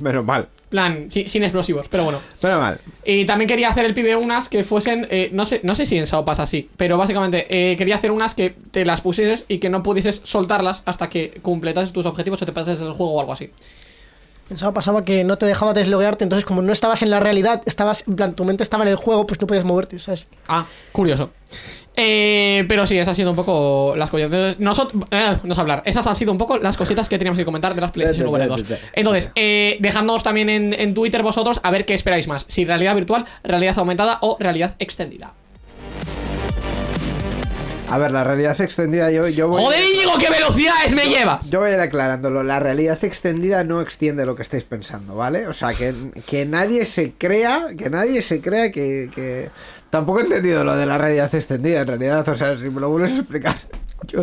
Menos mal. plan, si- sin explosivos, pero bueno. Menos mal. Y también quería hacer el pibe unas que fuesen, eh, no sé, no sé si en Sao pasa así, pero básicamente eh, quería hacer unas que te las pusieses y que no pudieses soltarlas hasta que completases tus objetivos o te pases el juego o algo así. Pensaba, pasaba que no te dejaba desloguearte, entonces como no estabas en la realidad, estabas, en plan, tu mente estaba en el juego, pues no podías moverte, ¿sabes? Ah, curioso. Eh, pero sí, esas han sido un poco las cosas. Entonces, nosotros, eh, no sé hablar. Esas han sido un poco las cositas que teníamos que comentar de las PlayStation VR 2. Entonces, eh, dejadnos también en, en Twitter vosotros a ver qué esperáis más. Si realidad virtual, realidad aumentada o realidad extendida. A ver, la realidad extendida, yo, yo voy. ¡Joder, Íñigo, qué velocidades me llevas! Yo voy a ir aclarándolo. La realidad extendida no extiende lo que estáis pensando, ¿vale? O sea, que, que nadie se crea, que nadie se crea que, que- Tampoco he entendido lo de la realidad extendida, en realidad. O sea, si me lo vuelves a explicar. Yo,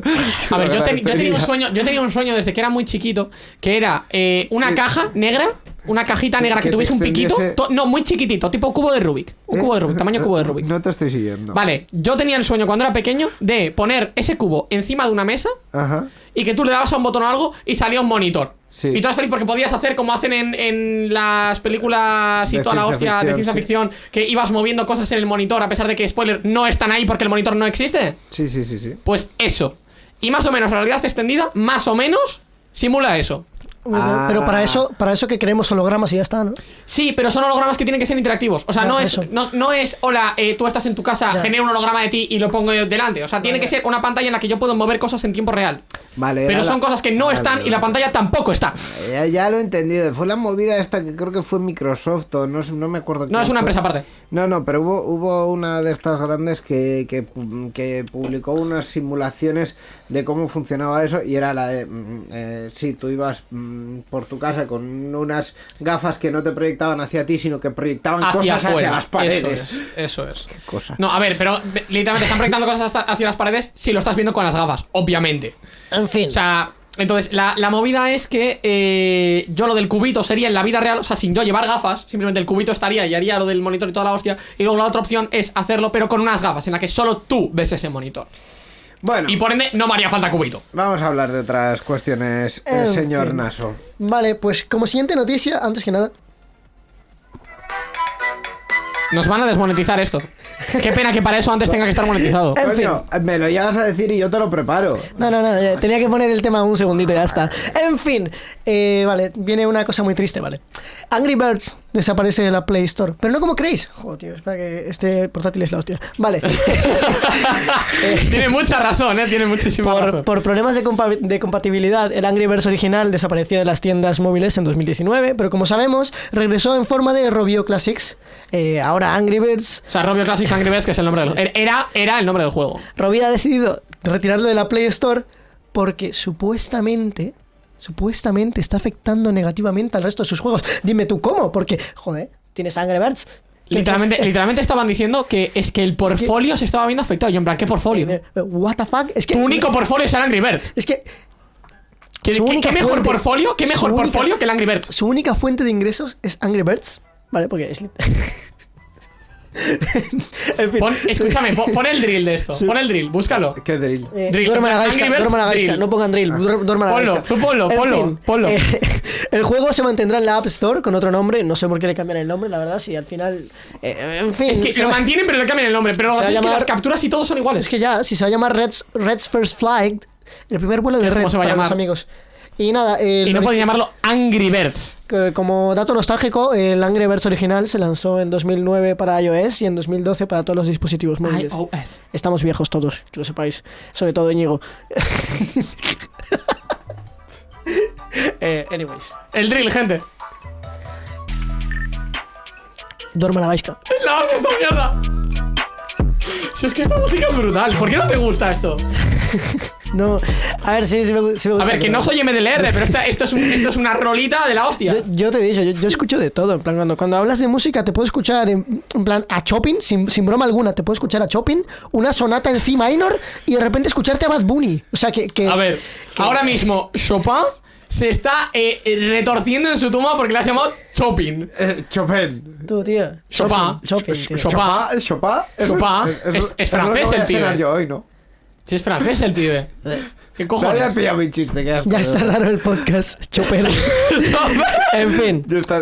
A ver, yo, ten- yo tenía un sueño, yo tenía un sueño desde que era muy chiquito, que era eh, una caja negra, una cajita negra que, Que te tuviese un piquito, to- no, muy chiquitito, tipo cubo de Rubik, un cubo de Rubik, tamaño cubo de Rubik. No te estoy siguiendo. Vale, yo tenía el sueño cuando era pequeño de poner ese cubo encima de una mesa Ajá. y que tú le dabas a un botón o algo y salía un monitor. Sí. Y tú eras feliz porque podías hacer como hacen en, en las películas y De toda la hostia de ciencia sí. ficción, que ibas moviendo cosas en el monitor a pesar de que, spoiler, no están ahí porque el monitor no existe. Sí, sí, sí, sí. Pues eso. Y más o menos la realidad extendida, más o menos, simula eso. Ah. Pero para eso, para eso que queremos hologramas y ya está, ¿no? Sí, pero son hologramas que tienen que ser interactivos. O sea, Ya, no, es, no, no es, hola, eh, tú estás en tu casa, Ya. genero un holograma de ti y lo pongo delante. O sea, tiene que ser una pantalla en la que yo puedo mover cosas en tiempo real. Vale. Pero son la- cosas que no Vale, están y la vale. pantalla tampoco está. Ya, ya lo he entendido. Fue la movida esta que creo que fue Microsoft o no, no me acuerdo. No es una fue. empresa aparte. No, no, pero hubo, hubo una de estas grandes que, que, que publicó unas simulaciones de cómo funcionaba eso y era la de, mm, eh, sí, tú ibas mm, por tu casa con unas gafas que no te proyectaban hacia ti, sino que proyectaban Hacia cosas afuera. hacia las paredes. Eso es. Eso es. Cosa. No, a ver, pero literalmente están proyectando cosas hacia las paredes si lo estás viendo con las gafas, obviamente. En fin. O sea, entonces, la, la movida es que eh, yo lo del cubito sería en la vida real, o sea, sin yo llevar gafas, simplemente el cubito estaría y haría lo del monitor y toda la hostia. Y luego la otra opción es hacerlo, pero con unas gafas, en la que solo tú ves ese monitor. Bueno. Y por ende, no me haría falta cubito. Vamos a hablar de otras cuestiones, eh, señor fin. Naso. Vale, pues como siguiente noticia, antes que nada. Nos van a desmonetizar esto. Qué pena que para eso antes tenga que estar monetizado. En Coño, me lo llegas a decir y yo te lo preparo. No, no, no, eh, tenía que poner el tema un segundito y ya está. En fin, eh, vale, viene una cosa muy triste, vale. Angry Birds desaparece de la Play Store, pero no como creéis. Joder, tío, espera que este portátil es la hostia. Vale. Tiene mucha razón, ¿eh? Tiene muchísima Por, razón. por problemas de, compa- de compatibilidad, el Angry Birds original desapareció de las tiendas móviles en 2019, pero como sabemos, regresó en forma de Robio Classics. Eh, ahora Angry Birds, O sea, Robio Classic Angry Birds, que es el nombre del Era, era el nombre del juego. Robio ha decidido retirarlo de la Play Store porque supuestamente, supuestamente está afectando negativamente al resto de sus juegos. Dime tú cómo, porque, joder, tienes Angry Birds. Literalmente, literalmente estaban diciendo que es que el portfolio se estaba viendo afectado. Yo, en plan, ¿qué portfolio? Eh, What the fuck? Es que, Tu único portfolio es el Angry Birds. es que ¿Qué, mejor portfolio? ¿Qué mejor única- portfolio que el Angry Birds? su única fuente de ingresos es Angry Birds, ¿vale? Porque es... en fin. Pon- escúchame, pon, pon el drill de esto. Sí. Pon el drill, búscalo. ¿Qué drill? Eh, Drill. duerman a gaisca, duerman a gaisca, no pongan drill, duer- duerman a Ponlo, tú ponlo, ponlo, fin, ponlo. eh, el juego se mantendrá en la App Store con otro nombre, no sé por qué le cambian el nombre, la verdad, si al final... eh, en fin, Es que se lo va- mantienen, pero le cambian el nombre. Pero lo a es que llamar- las capturas y todos son iguales. Es que ya, si se va a llamar Red's, Red's First Flight, el primer vuelo de ¿Cómo Red a para los llamar? amigos. Y nada, el y no pueden llamarlo Angry Birds. como dato nostálgico, el Angry Birds original se lanzó en 2009 para iOS y en 2012 para todos los dispositivos móviles. iOS. Estamos viejos todos, que lo sepáis. Sobre todo Íñigo. eh, anyways. El drill, gente. Duerma la vaisca. ¡La hostia esta mierda! Si es que esta música es brutal. ¿Por qué no te gusta esto? No, a ver, sí, sí me, gu- sí me A gusta. ver, que pero- no soy MDLR, pero esta- esto, es un- esto es una rolita de la hostia. Yo, yo te he dicho, yo, yo escucho de todo. En plan, cuando, cuando hablas de música, te puedo escuchar en, en plan a Chopin, sin, sin broma alguna. Te puedo escuchar a Chopin, una sonata en C minor y de repente escucharte a Bad Bunny. O sea, que. que A ver, ahora mismo Chopin se está eh, eh, retorciendo en su tumba porque le has llamado Chopin. Eh, Chopin. Tú, tío. Chopin. Chopin, tío. Chopin. Chopin. Chopin. Chopin. Es- es lo que francés voy a el hacer pibe. yo hoy, ¿no? Si es francés el pibe. ¿Qué No cojones? había pillado mi chiste, que Ya está raro el podcast, Chopper. en fin. Está.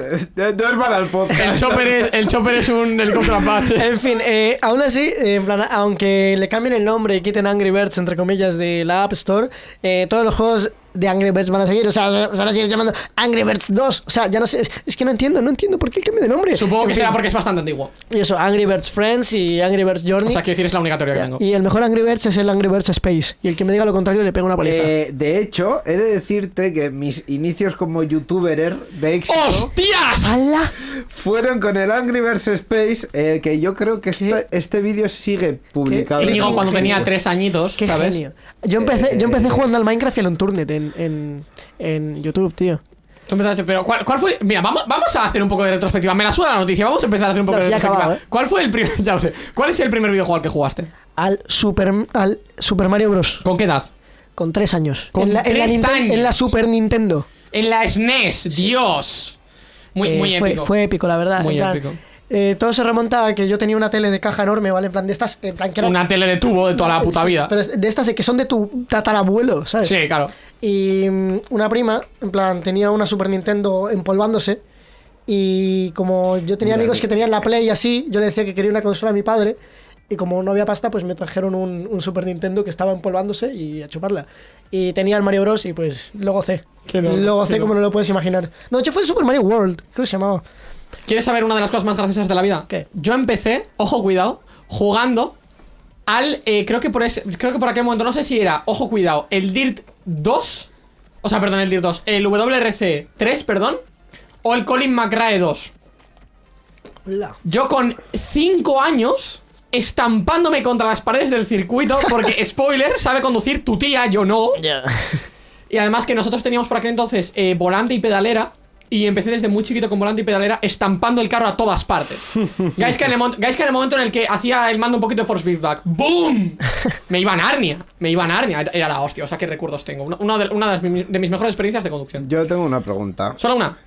Duerman al podcast. el, chopper es, el chopper es un helicóptero Apache. En fin, eh, aún así, eh, en plan, aunque le cambien el nombre y quiten Angry Birds, entre comillas, de la App Store, eh, todos los juegos de Angry Birds van a seguir. O sea, se van a seguir llamando Angry Birds 2. O sea, ya no sé. Es que no entiendo, no entiendo por qué el cambio de nombre. Supongo que será porque es bastante antiguo. Y eso, Angry Birds Friends y Angry Birds Journey. O sea, quiero decir, es la única teoría que tengo. y el mejor Angry Birds es el Angry Birds Space. Y el que me diga lo contrario le pega una paliza. Eh, de hecho, he de decirte que mis inicios como youtuber de éxito ¡Hostias! ¡Hala! fueron con el Angry Birds Space, eh, que yo creo que este, este vídeo sigue publicado. Íñigo cuando genio. tenía tres añitos, ¡Qué ¿sabes? genio! Yo empecé, yo empecé Eh, jugando al Minecraft y al Unturned en, en, en YouTube, tío. Tú empezaste, pero ¿cuál, cuál fue? Mira, vamos, vamos a hacer un poco de retrospectiva. Me la suena la noticia, vamos a empezar a hacer un poco No, de retrospectiva. acabado, ¿eh? ¿Cuál fue el primer, ya lo sé, cuál es el primer videojuego al que jugaste? Al Super, al Super Mario Bros. ¿Con qué edad? Con tres años. Con en, la, en la tres Ninten- años. en la Super Nintendo. En la SNES, Dios. Muy, Eh, muy épico. Fue épico, la verdad. Muy plan, épico. Eh, todo se remonta a que yo tenía una tele de caja enorme, ¿vale? En plan de estas. En plan que era- Una tele de tubo de toda la puta Sí, vida. Pero de estas de que son de tu tatarabuelo, ¿sabes? Sí, claro. Y mm, una prima, en plan, tenía una Super Nintendo empolvándose. Y como yo tenía Mira, amigos que tenían la Play y así, yo le decía que quería una consola a mi padre. Y como no había pasta, pues me trajeron un, un Super Nintendo que estaba empolvándose y a chuparla. Y tenía el Mario Bros. y pues lo gocé. Qué no, lo gocé no. como no lo puedes imaginar. No, de hecho fue el Super Mario World, creo que se llamaba. ¿Quieres saber una de las cosas más graciosas de la vida? ¿Qué? Yo empecé, ojo cuidado, jugando al. eh, creo que por ese, creo que por aquel momento, no sé si era, ojo cuidado, el Dirt 2. O sea, perdón, el Dirt 2. El WRC 3, perdón. O el Colin McRae 2. Hola. Yo con 5 años estampándome contra las paredes del circuito porque, spoiler, sabe conducir tu tía, yo no. Y además que nosotros teníamos por aquel entonces eh, volante y pedalera. Y empecé desde muy chiquito con volante y pedalera estampando el carro a todas partes. Guys que, en el, mon- guys que en el momento en el que hacía el mando un poquito de force feedback, ¡boom! Me iba a Narnia. Me iba a Narnia. Era la hostia. O sea, qué recuerdos tengo. Una, de, una de mis mejores experiencias de conducción. Yo tengo una pregunta. Solo una.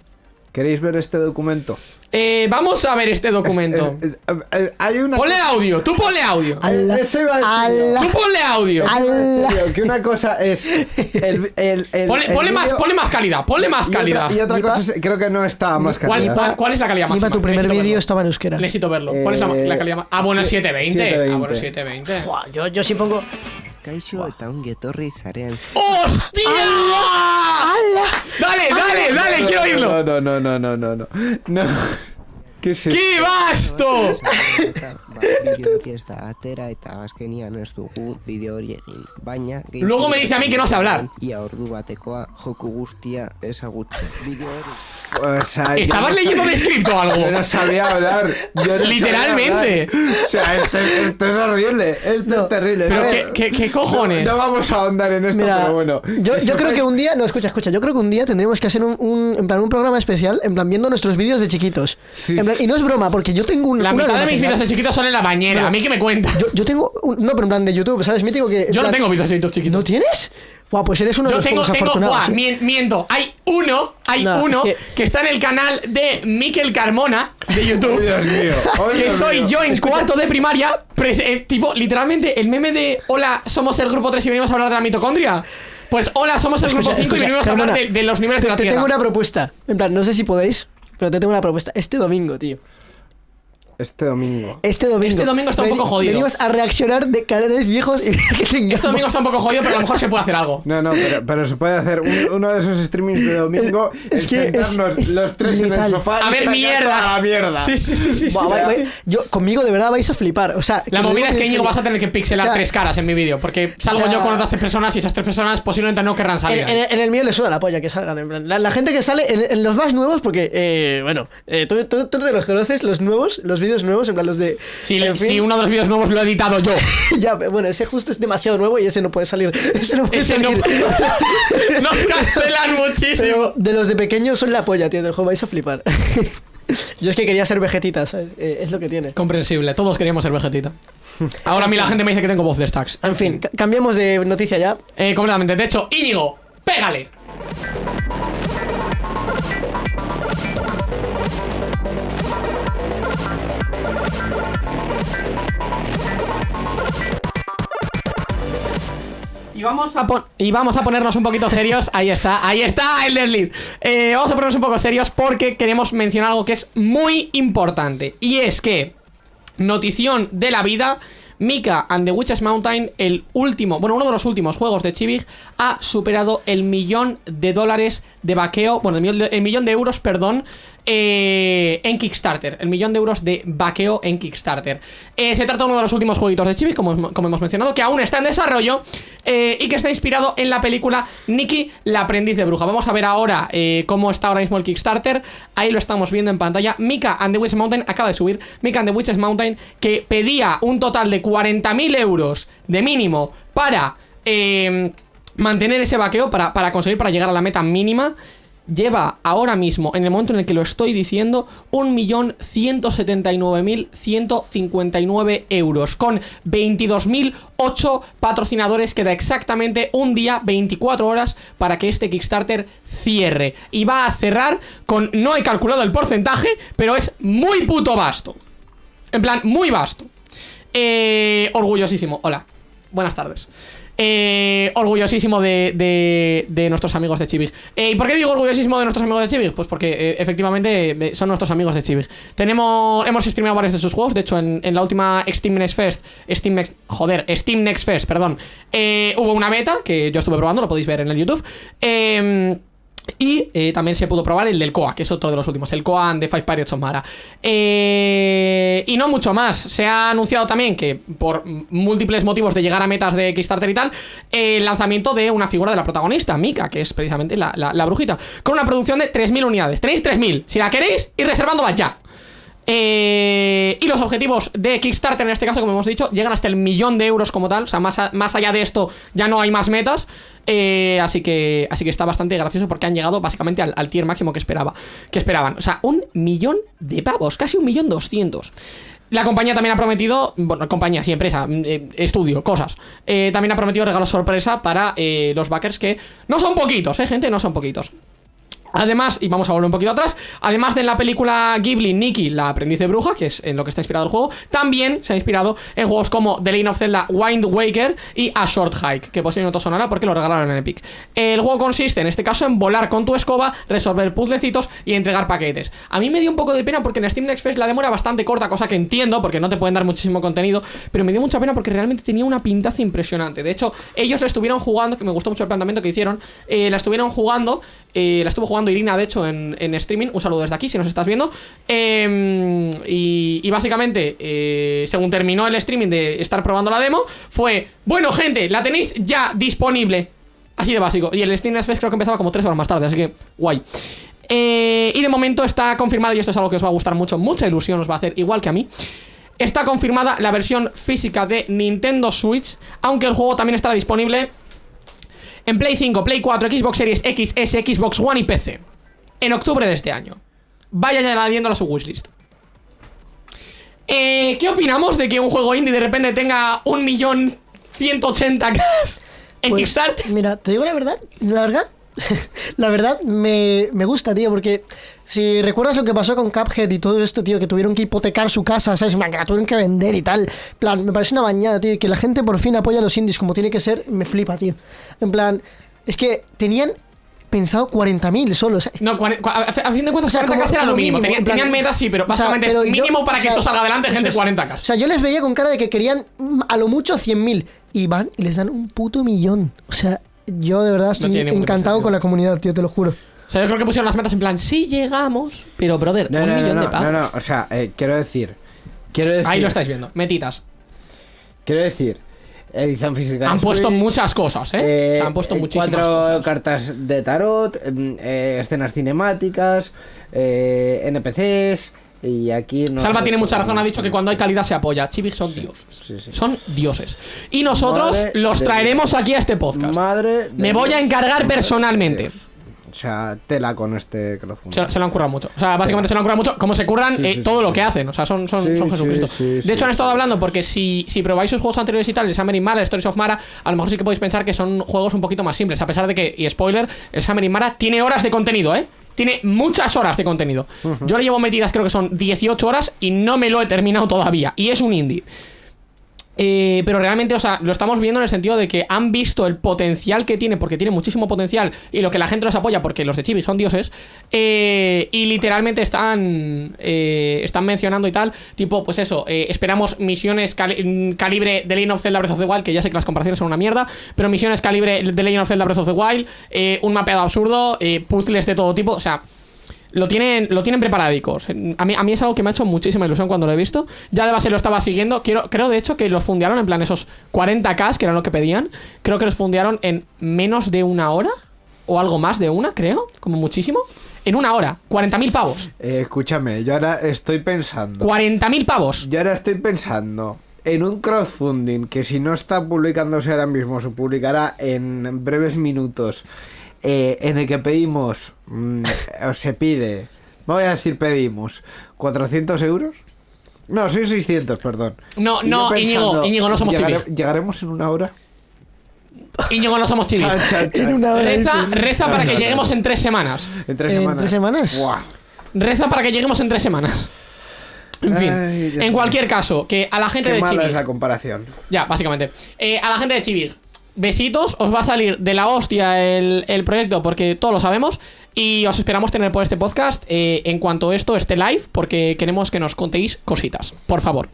¿Queréis ver este documento? Eh, vamos a ver este documento. Es- es- eh, hay una Ponle cosa- audio, tú ponle audio. Ala, Eso iba a decir yo. ala. Tú ponle audio. Ala. Que una cosa es el, el, el- Ponle, el ponle más, ponle más calidad, ponle más y otra- calidad. Y otra, cosa es, creo que no está más ¿Cuál, calidad. cuál- cuál es la calidad máxima? tu primer Necesito vídeo verlo. estaba en euskera. Necesito verlo. ¿Cuál es la, la Eh, calidad máxima? Ah, bueno, es sie- 720. Ah, 720. bueno, 720. Buah, yo, yo sí pongo. Kaixo eta ongi etorri zarean ¡Hostia! Dale, dale, dale, quiero oírlo. No, no, no, no, no, no. No. ¿Qué es esto? ¡Qué vasto! eta ba, bideoak ez da atera eta azkenian ez dugu bideo hori egin. Baina... Luego me dice a mí que no sé hablar. Ia ordu batekoa joku guztia ezagutzen. Bideo hori... O sea, ¿Estabas no leyendo de script o algo? Yo no sabía hablar. Yo no sabía Literalmente. hablar. O sea, esto, esto es horrible. Esto es terrible. Pero qué, qué- qué cojones. No, no vamos a ahondar en esto, Mira, pero bueno. yo, creo que un día, no, escucha, escucha, yo creo que un día tendremos que hacer un, un- en plan, un programa especial, en plan, viendo nuestros vídeos de chiquitos. Sí. En plan, y no es broma, porque yo tengo un, La una mitad de mis vídeos de chiquitos son en la bañera. ¿A mí qué me cuenta? Yo, yo tengo, un- no, pero en plan de YouTube, ¿sabes? Mítico que... Yo no tengo vídeos de YouTube chiquitos. ¿No tienes? Buah, pues eres uno de los tengo, tengo, afortunados. buah, ¿eh? mien- miento. Hay uno, hay No, uno es que... que- está en el canal de Miquel Carmona de YouTube. Oh, Dios mío. oh, que Dios soy mío. yo en cuarto de primaria, pres- eh, tipo, literalmente el meme de Hola, somos el grupo 3 y venimos a hablar de la mitocondria. Pues hola, somos el Escucha, grupo 5 y venimos a hablar de, de los niveles de la Te Tierra. tengo una propuesta. En plan, no sé si podéis, pero te tengo una propuesta. Este domingo, tío. Este domingo. Este domingo. Este domingo está un poco jodido. Venimos a reaccionar de canales viejos y que tengamos... Este domingo está un poco jodido, pero a lo mejor se puede hacer algo. No, no, pero, pero se puede hacer un- uno de esos streamings de domingo. Es que es- es los tres en letal. el sofá. A y ver, sacar mierda. toda la mierda. Sí, sí, sí, sí. Buah, sí, vai- sí. vai- yo, conmigo de verdad vais a flipar. O sea, La movida es que en Íñigo vas a tener que pixelar O sea, tres caras en mi vídeo, porque salgo o sea, yo con otras tres personas y esas tres personas posiblemente no querrán En, salir. en- en el mío le suda la polla que salgan. en plan, La, la gente que sale en, en los más nuevos, porque, eh, bueno, eh, tú, tú, tú te los conoces, los nuevos, los vídeos nuevos, en plan los de. si, en fin. si uno de los vídeos nuevos lo he editado yo. ya, bueno, ese justo es demasiado nuevo y ese no puede salir. Ese no puede Ese no-. Nos cancelan muchísimo. Pero de los de pequeños son la polla, tío, del juego vais a flipar. Yo es que quería ser vegetita, ¿sabes? Eh, es lo que tiene. Comprensible, todos queríamos ser vegetita. Ahora a mí la gente me dice que tengo voz de stacks. En fin, ca- cambiamos de noticia ya. Eh, completamente. De hecho, Íñigo, pégale. Y vamos a ponernos un poquito serios. Ahí está, ahí está el desliz. Eh, vamos a ponernos un poco serios porque queremos mencionar algo que es muy importante. Y es que Notición de la vida. Mika and the Witches Mountain, el último, bueno, uno de los últimos juegos de Chibig, ha superado el millón de dólares de vaqueo, bueno, el millón de euros, perdón, eh, en Kickstarter. El millón de euros de vaqueo en Kickstarter. Eh, se trata de uno de los últimos jueguitos de Chibig, como, hemos mencionado, que aún está en desarrollo eh, y que está inspirado en la película Nikki, la aprendiz de bruja. Vamos a ver ahora cómo está ahora mismo el Kickstarter. Ahí lo estamos viendo en pantalla. Mika and the Witches Mountain acaba de subir. Mika and the Witches Mountain que pedía un total de 40.000 euros de mínimo para mantener ese vaqueo, para, para conseguir, para llegar a la meta mínima. Lleva ahora mismo, en el momento en el que lo estoy diciendo, 1.179.159 euros. Con 22.008 patrocinadores. Queda exactamente un día, 24 horas, para que este Kickstarter cierre. Y va a cerrar con... No he calculado el porcentaje, pero es muy puto vasto. En plan, muy vasto. Eh, orgullosísimo. Hola. Buenas tardes. Eh, orgullosísimo de, de, de nuestros amigos de Chibis. Eh, ¿Y por qué digo orgullosísimo de nuestros amigos de Chibis? Pues porque eh, efectivamente eh, son nuestros amigos de Chibis. Tenemos, hemos streameado varios de sus juegos. De hecho, en, en la última Steam Next Fest, Steam Next, joder, Steam Next Fest, perdón, eh, hubo una beta que yo estuve probando, lo podéis ver en el YouTube. Eh, y eh, también se pudo probar el del Koa, que es otro de los últimos, el Koa and the Five Pirates of Mara. Eh, y no mucho más. Se ha anunciado también que por múltiples motivos de llegar a metas de Kickstarter y tal, el lanzamiento de una figura de la protagonista, Mika, que es precisamente la, la- la brujita, con una producción de 3.000 unidades. Tenéis 3.000. Si la queréis, ir reservándola ya. Eh, y los objetivos de Kickstarter, en este caso, como hemos dicho, llegan hasta el millón de euros como tal. O sea, más, más allá de esto, ya no hay más metas. Eh, así que así que está bastante gracioso porque han llegado básicamente al, tier máximo que esperaba que esperaban. O sea, un millón de pavos, casi un millón doscientos. La compañía también ha prometido, bueno, compañía, sí, empresa, mm, eh, estudio, cosas. También ha prometido regalos sorpresa para los backers que no son poquitos, eh, gente, no son poquitos. Además, y vamos a volver un poquito atrás, además de en la película Ghibli Nikki, la aprendiz de bruja, que es en lo que está inspirado el juego, también se ha inspirado en juegos como The Legend of Zelda Wind Waker y A Short Hike, que posiblemente os sonará porque lo regalaron en Epic. El juego consiste, en este caso, en volar con tu escoba, resolver puzzlecitos y entregar paquetes. A mí me dio un poco de pena porque en Steam Next Fest la demo era bastante corta, cosa que entiendo porque no te pueden dar muchísimo contenido, pero me dio mucha pena porque realmente tenía una pintaza impresionante. De hecho, ellos la estuvieron jugando, que me gustó mucho el planteamiento que hicieron, eh, la estuvieron jugando, eh, la estuvo jugando Irina, de hecho, en, streaming. Un saludo desde aquí si nos estás viendo. Eh, y, y básicamente, eh, según terminó el streaming de estar probando la demo, fue: Bueno, gente, la tenéis ya disponible. Así de básico. Y el Steam Next Fest creo que empezaba como 3 horas más tarde, así que guay. Eh, y de momento está confirmado, y esto es algo que os va a gustar mucho, mucha ilusión os va a hacer, igual que a mí. Está confirmada la versión física de Nintendo Switch, aunque el juego también estará disponible en Play 5, Play 4, Xbox Series X, S, Xbox One y PC. En octubre de este año. Vayan añadiéndolo a su wishlist. Eh, ¿Qué opinamos de que un juego indie de repente tenga un millón 180 k en Pues, Kickstarter? Mira, te digo la verdad, la verdad, la verdad me, me gusta, tío, porque si recuerdas lo que pasó con Cuphead y todo esto, tío, que tuvieron que hipotecar su casa, ¿sabes? Man, que la tuvieron que vender y tal. Plan, me parece una bañada, tío, y que la gente por fin apoya a los indies como tiene que ser, me flipa, tío. En plan, es que tenían pensado 40.000 solo, o sea, No, a, fin de cuentas, O sea, 40k como- era lo mínimo. mínimo, Tenían, tenían metas, sí, pero O sea, básicamente pero es yo- mínimo para que esto salga adelante, gente, es. 40k. O sea, yo les veía con cara de que querían mm, a lo mucho 100.000 y van y les dan un puto millón. O sea, yo de verdad estoy tiene ningún encantado sentido. con la comunidad, tío, te lo juro. O sea, yo creo que pusieron las metas en plan, sí llegamos, pero brother, No, un no, no, millón no, de pavos. no, no, o sea, eh, quiero decir. Quiero decir. Ahí lo estáis viendo, metitas. Quiero decir. Edición física. de Han puesto Switch, muchas cosas, ¿eh? eh, O sea, han puesto eh, muchísimas Cuatro cosas. cartas de tarot, mm, eh, escenas cinemáticas, eh, NPCs. Y aquí no. Salva tiene mucha razón, ha dicho que cuando hay calidad se apoya. Chivix son dioses. sí, sí. Son dioses. Y nosotros Madre los traeremos Dios. aquí a este podcast. Madre. Me voy a encargar personalmente. O sea, tela con este crowdfunding. Se, se lo han currado mucho. O sea, básicamente se lo han currado mucho. Como se curran Sí, eh, sí, todo sí, lo que hacen. O sea, son, son, son Jesucristo. de hecho, han estado hablando porque si, si probáis sus juegos anteriores y tal, el Summer in Mara, el Stories of Mara, a lo mejor sí que podéis pensar que son juegos un poquito más simples. A pesar de que, y spoiler, el Summer in Mara tiene horas de contenido, ¿eh? Tiene muchas horas de contenido. Yo le llevo metidas, creo que son 18 horas y no me lo he terminado todavía. Y es un indie. Eh, pero realmente, o sea, lo estamos viendo en el sentido de que han visto el potencial que tiene, porque tiene muchísimo potencial, y lo que la gente los apoya, porque los de Chibi son dioses, eh, y literalmente están eh, están mencionando y tal, tipo, pues eso, eh, esperamos misiones mm, calibre de Legend of Zelda Breath of the Wild, que ya sé que las comparaciones son una mierda, pero misiones calibre de Legend of Zelda Breath of the Wild, eh, un mapeado absurdo, eh, puzzles de todo tipo, o sea... Lo tienen, lo tienen preparadicos. A mí, a mí es algo que me ha hecho muchísima ilusión cuando lo he visto. Ya de base lo estaba siguiendo. Quiero, creo de hecho que los fundearon en plan esos 40k, que eran lo que pedían. Creo que los fundearon en menos de una hora. O algo más de una, creo. Como muchísimo. En una hora. 40.000 pavos. Eh, escúchame, yo ahora estoy pensando. 40.000 pavos. Yo ahora estoy pensando en un crowdfunding que si no está publicándose ahora mismo, se publicará en breves minutos, eh, en el que pedimos, mm, o se pide, voy a decir pedimos, 400 euros. No, soy 600, perdón. No, Y no, Íñigo, Íñigo, no somos ¿llegare- chivis. ¿Llegaremos en una hora? Íñigo, no somos chivis. En una hora. Reza, para que lleguemos en tres semanas. En tres ¿En semanas. tres semanas? Buah. Reza para que lleguemos en tres semanas. En fin. Ay, en cualquier caso, que a la gente Qué de mala Chivis. es la comparación. Ya, básicamente. Eh, a la gente de Chivir, besitos, os va a salir de la hostia el, el proyecto porque todos lo sabemos. Y os esperamos tener por este podcast eh, en cuanto esto esté live, porque queremos que nos contéis cositas. Por favor.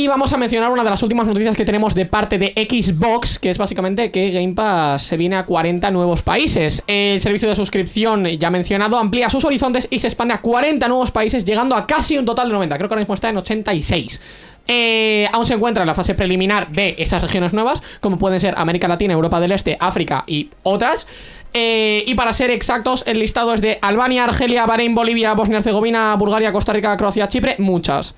Y vamos a mencionar una de las últimas noticias que tenemos de parte de Xbox, que es básicamente que Game Pass se viene a 40 nuevos países. El servicio de suscripción ya mencionado amplía sus horizontes y se expande a 40 nuevos países, llegando a casi un total de 90. Creo que ahora mismo está en 86. Eh, aún se encuentra en la fase preliminar de esas regiones nuevas, como pueden ser América Latina, Europa del Este, África y otras. Eh, y para ser exactos, el listado es de Albania, Argelia, Bahrein, Bolivia, Bosnia-Herzegovina, Bulgaria, Costa Rica, Croacia, Chipre, muchas.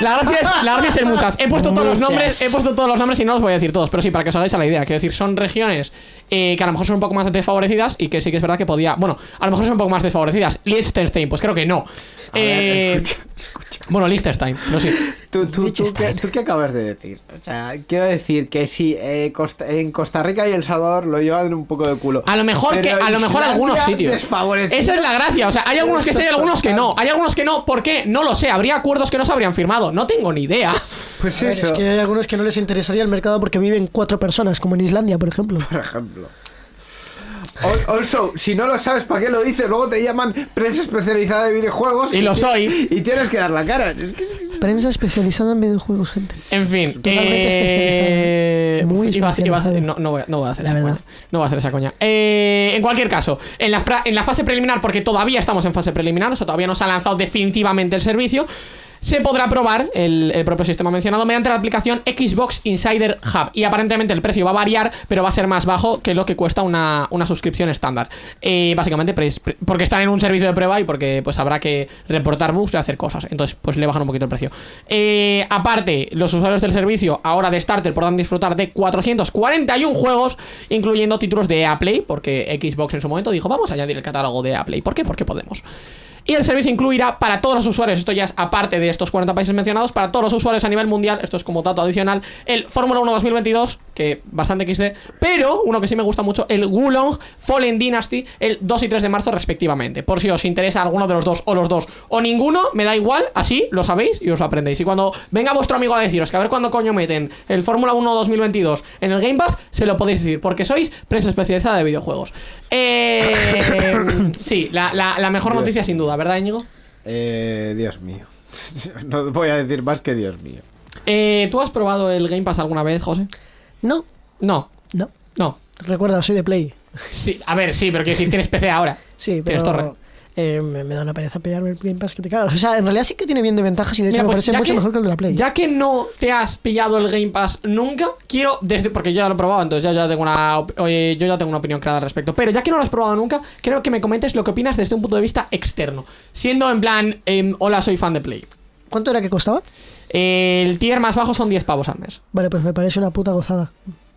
La gracia es, la gracia es ser muchas. He puesto todos los nombres, he puesto todos los nombres y no los voy a decir todos, pero sí, para que os hagáis a la idea. Quiero decir, son regiones eh, que a lo mejor son un poco más desfavorecidas y que sí que es verdad que podía. Bueno, a lo mejor son un poco más desfavorecidas. Liechtenstein, pues creo que no. A ver, Eh, escucha, escucha. bueno, Liechtenstein, no sí. ¿Tú, tú, tú, Liechtenstein. qué, tú qué acabas de decir? O sea, quiero decir que sí, eh, Costa- en Costa Rica y El Salvador lo llevan un poco de culo. A lo mejor que, a lo mejor algunos sitios. Esa es la gracia. O sea, hay algunos que sí, hay algunos que no. Hay algunos que no. ¿Por qué? No lo sé. Habría acuerdos que no se habrían firmado. No tengo ni idea. Pues ver, eso, es que hay algunos que no les interesaría el mercado porque viven cuatro personas, como en Islandia, por ejemplo. por ejemplo. Al- Also, si no lo sabes, ¿para qué lo dices? Luego te llaman prensa especializada de videojuegos. Y lo soy. Y tienes que dar la cara. Es que- Prensa especializada en videojuegos, gente. En fin. Totalmente eh. Muy iba a hacer- iba a hacer- especializado. no, no voy a, no voy a hacer La esa verdad. coña. No voy a hacer esa coña. Eh, en cualquier caso, en la, fra- en la fase preliminar, porque todavía estamos en fase preliminar, o sea, todavía no se ha lanzado definitivamente el servicio. Se podrá probar el, propio sistema mencionado mediante la aplicación Xbox Insider Hub. Y aparentemente el precio va a variar, pero va a ser más bajo que lo que cuesta una, una suscripción estándar. Eh, básicamente porque están en un servicio de prueba y porque pues habrá que reportar bugs y hacer cosas. Entonces, pues le bajan un poquito el precio. Eh, aparte, los usuarios del servicio ahora de Starter podrán disfrutar de 441 juegos, incluyendo títulos de Play, porque Xbox en su momento dijo, vamos a añadir el catálogo de Play. ¿Por qué? Porque podemos. Y el servicio incluirá para todos los usuarios, esto ya es aparte de estos 40 países mencionados, para todos los usuarios a nivel mundial, esto es como dato adicional, el Fórmula 1 2022, que bastante XD, pero uno que sí me gusta mucho, el Wulong Fallen Dynasty, el 2 y 3 de marzo respectivamente. Por si os interesa alguno de los dos o los dos o ninguno, me da igual, así lo sabéis y os lo aprendéis. Y cuando venga vuestro amigo a deciros que a ver cuándo coño meten el Fórmula 1 2022 en el Game Pass, se lo podéis decir, porque sois prensa especializada de videojuegos. Eh, sí, la, la- la mejor Dios. noticia sin duda, ¿verdad, Íñigo? Eh, Dios mío. No voy a decir más que Dios mío. Eh, ¿Tú has probado el Game Pass alguna vez, José? No, No, no. no. Recuerda, soy de Play. Sí, a ver, sí, pero quiero decir, tienes PC ahora. Sí, Tienes pero torre. eh, me, me da una pereza pillarme el Game Pass que te cagas. O sea, en realidad sí que tiene bien de ventajas y de hecho Mira, me pues, parece mucho que- mejor que el de la Play. Ya que no te has pillado el Game Pass nunca, quiero desde porque yo ya lo he probado, entonces ya, ya tengo una yo ya tengo una opinión clara al respecto. Pero ya que no lo has probado nunca, quiero que me comentes lo que opinas desde un punto de vista externo, siendo en plan, em, hola, soy fan de Play. ¿Cuánto era que costaba? El tier más bajo son 10 pavos al mes. Vale, pues me parece una puta gozada.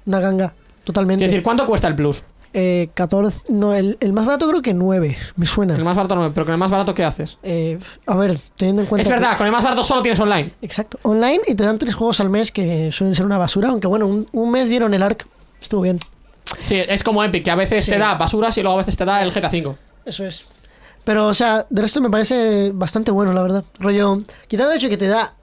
Una ganga. Totalmente. Quiero decir, ¿cuánto cuesta el Plus? Eh, 14. No, el, el más barato creo que 9. Me suena. El más barato no, pero con el más barato, ¿qué haces? Eh, a ver, teniendo en cuenta. Es que- verdad, con el más barato solo tienes online. Exacto. Online y te dan tres juegos al mes que suelen ser una basura. Aunque bueno, un, un mes dieron el ARC. Estuvo bien. Sí, es como Epic, que a veces Sí. te da basuras y luego a veces te da el GTA V. Eso es. Pero, o sea, de resto me parece bastante bueno, la verdad. Rollo, quitando el hecho que te da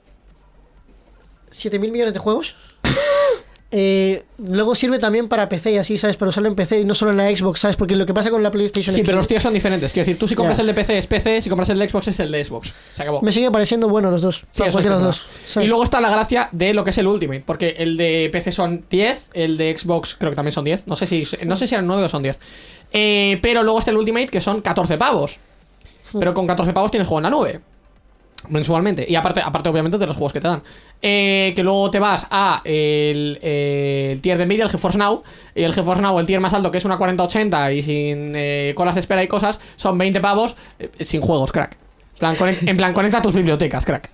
7.000 millones de juegos. eh, luego sirve también para PC y así, ¿sabes? Pero solo en PC y no solo en la Xbox, ¿sabes? Porque lo que pasa con la PlayStation Sí, es pero que los tíos son diferentes. Quiero decir, tú si compras el de PC es PC, si compras el de Xbox es el de Xbox. Se acabó. me sigue pareciendo bueno los dos. Sí, cualquiera los dos. ¿sabes? Y luego está la gracia de lo que es el Ultimate, porque el de PC son 10, el de Xbox creo que también son 10, no sé si no sé si eran 9 o son 10. Eh, pero luego está el Ultimate que son 14 pavos. Pero con 14 pavos tienes juego en la nube. Mensualmente. Y aparte, aparte obviamente, de los juegos que te dan. Eh, que luego te vas a el, eh, el tier de Nvidia, el GeForce Now. Y el GeForce Now, el tier más alto, que es una 4080 y sin eh, colas de espera y cosas, son 20 pavos eh, sin juegos, crack. En plan, conec- en plan, conecta tus bibliotecas, crack.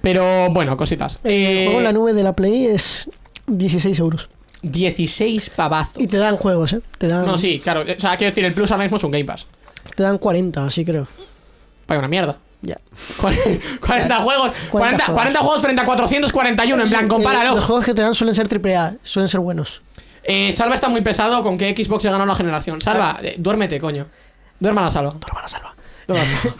Pero bueno, cositas. el Eh, juego en la nube de la Play es 16 euros. 16 pavazos. Y te dan juegos, ¿eh? Te dan, No, sí, claro. O sea, quiero decir, el Plus ahora mismo es un Game Pass. te dan 40, así creo. Vaya una mierda. Ya. 40 juegos, 40, 40 juegos. juegos frente a 441, en plan, Eh, compáralo. los juegos que te dan suelen ser AAA, suelen ser buenos. Eh, Salva está muy pesado con que Xbox ya ganó la generación. Salva, Ah. eh, duérmete, coño. Duerma la salva. Duerma la salva. Duerma la salva.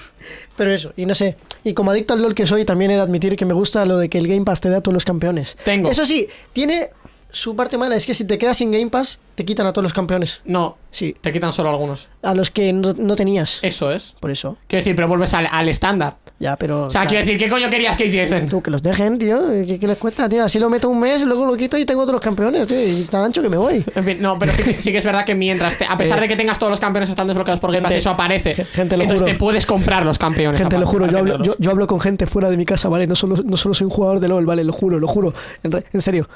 Pero eso, y no sé. Y como adicto al LOL que soy, también he de admitir que me gusta lo de que el Game Pass te da a todos los campeones. Tengo. Eso sí, tiene su parte mala es que si te quedas sin Game Pass, te quitan a todos los campeones. No, Sí. te quitan solo algunos. A los que no, no tenías. Eso es. Por eso. Quiero decir, pero vuelves al, al estándar. Ya, pero. O sea, quiero decir, ¿qué coño querías que hiciesen? Tú, que los dejen, tío. ¿Qué, qué les cuesta, tío? Así lo meto un mes, luego lo quito y tengo otros campeones, tío. Y tan ancho que me voy. En fin, no, pero sí, que- sí que es verdad que mientras, te- a pesar Eh, de que tengas todos los campeones están desbloqueados por Game Pass, eso aparece. ge- gente, lo Entonces juro. te puedes comprar los campeones. Gente, lo juro, yo hablo, yo, tenerlos. yo hablo con gente fuera de mi casa, ¿vale? No solo, no solo soy un jugador de LOL, ¿vale? Lo juro, lo juro. En, re- en serio.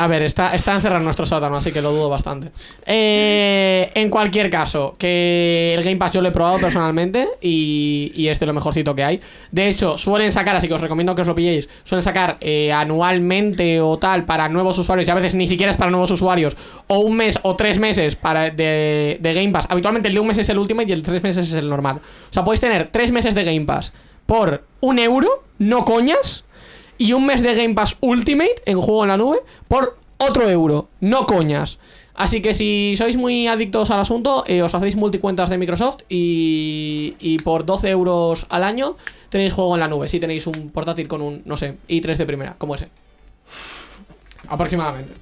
A ver, está, está encerrado en nuestro sótano, así que lo dudo bastante. Eh, en cualquier caso, que el Game Pass yo lo he probado personalmente y, y este es lo mejorcito que hay. De hecho, suelen sacar, así que os recomiendo que os lo pilléis, suelen sacar eh, anualmente o tal para nuevos usuarios y a veces ni siquiera es para nuevos usuarios, o un mes o tres meses para de, de Game Pass. Habitualmente el de un mes es el Ultimate y el de tres meses es el normal. O sea, podéis tener tres meses de Game Pass por un euro, no coñas, y un mes de Game Pass Ultimate en juego en la nube por otro euro. No coñas. Así que si sois muy adictos al asunto, eh, os hacéis multicuentas de Microsoft y, y por 12 euros al año tenéis juego en la nube. Si tenéis un portátil con un, no sé, i3 de primera, como ese. Aproximadamente.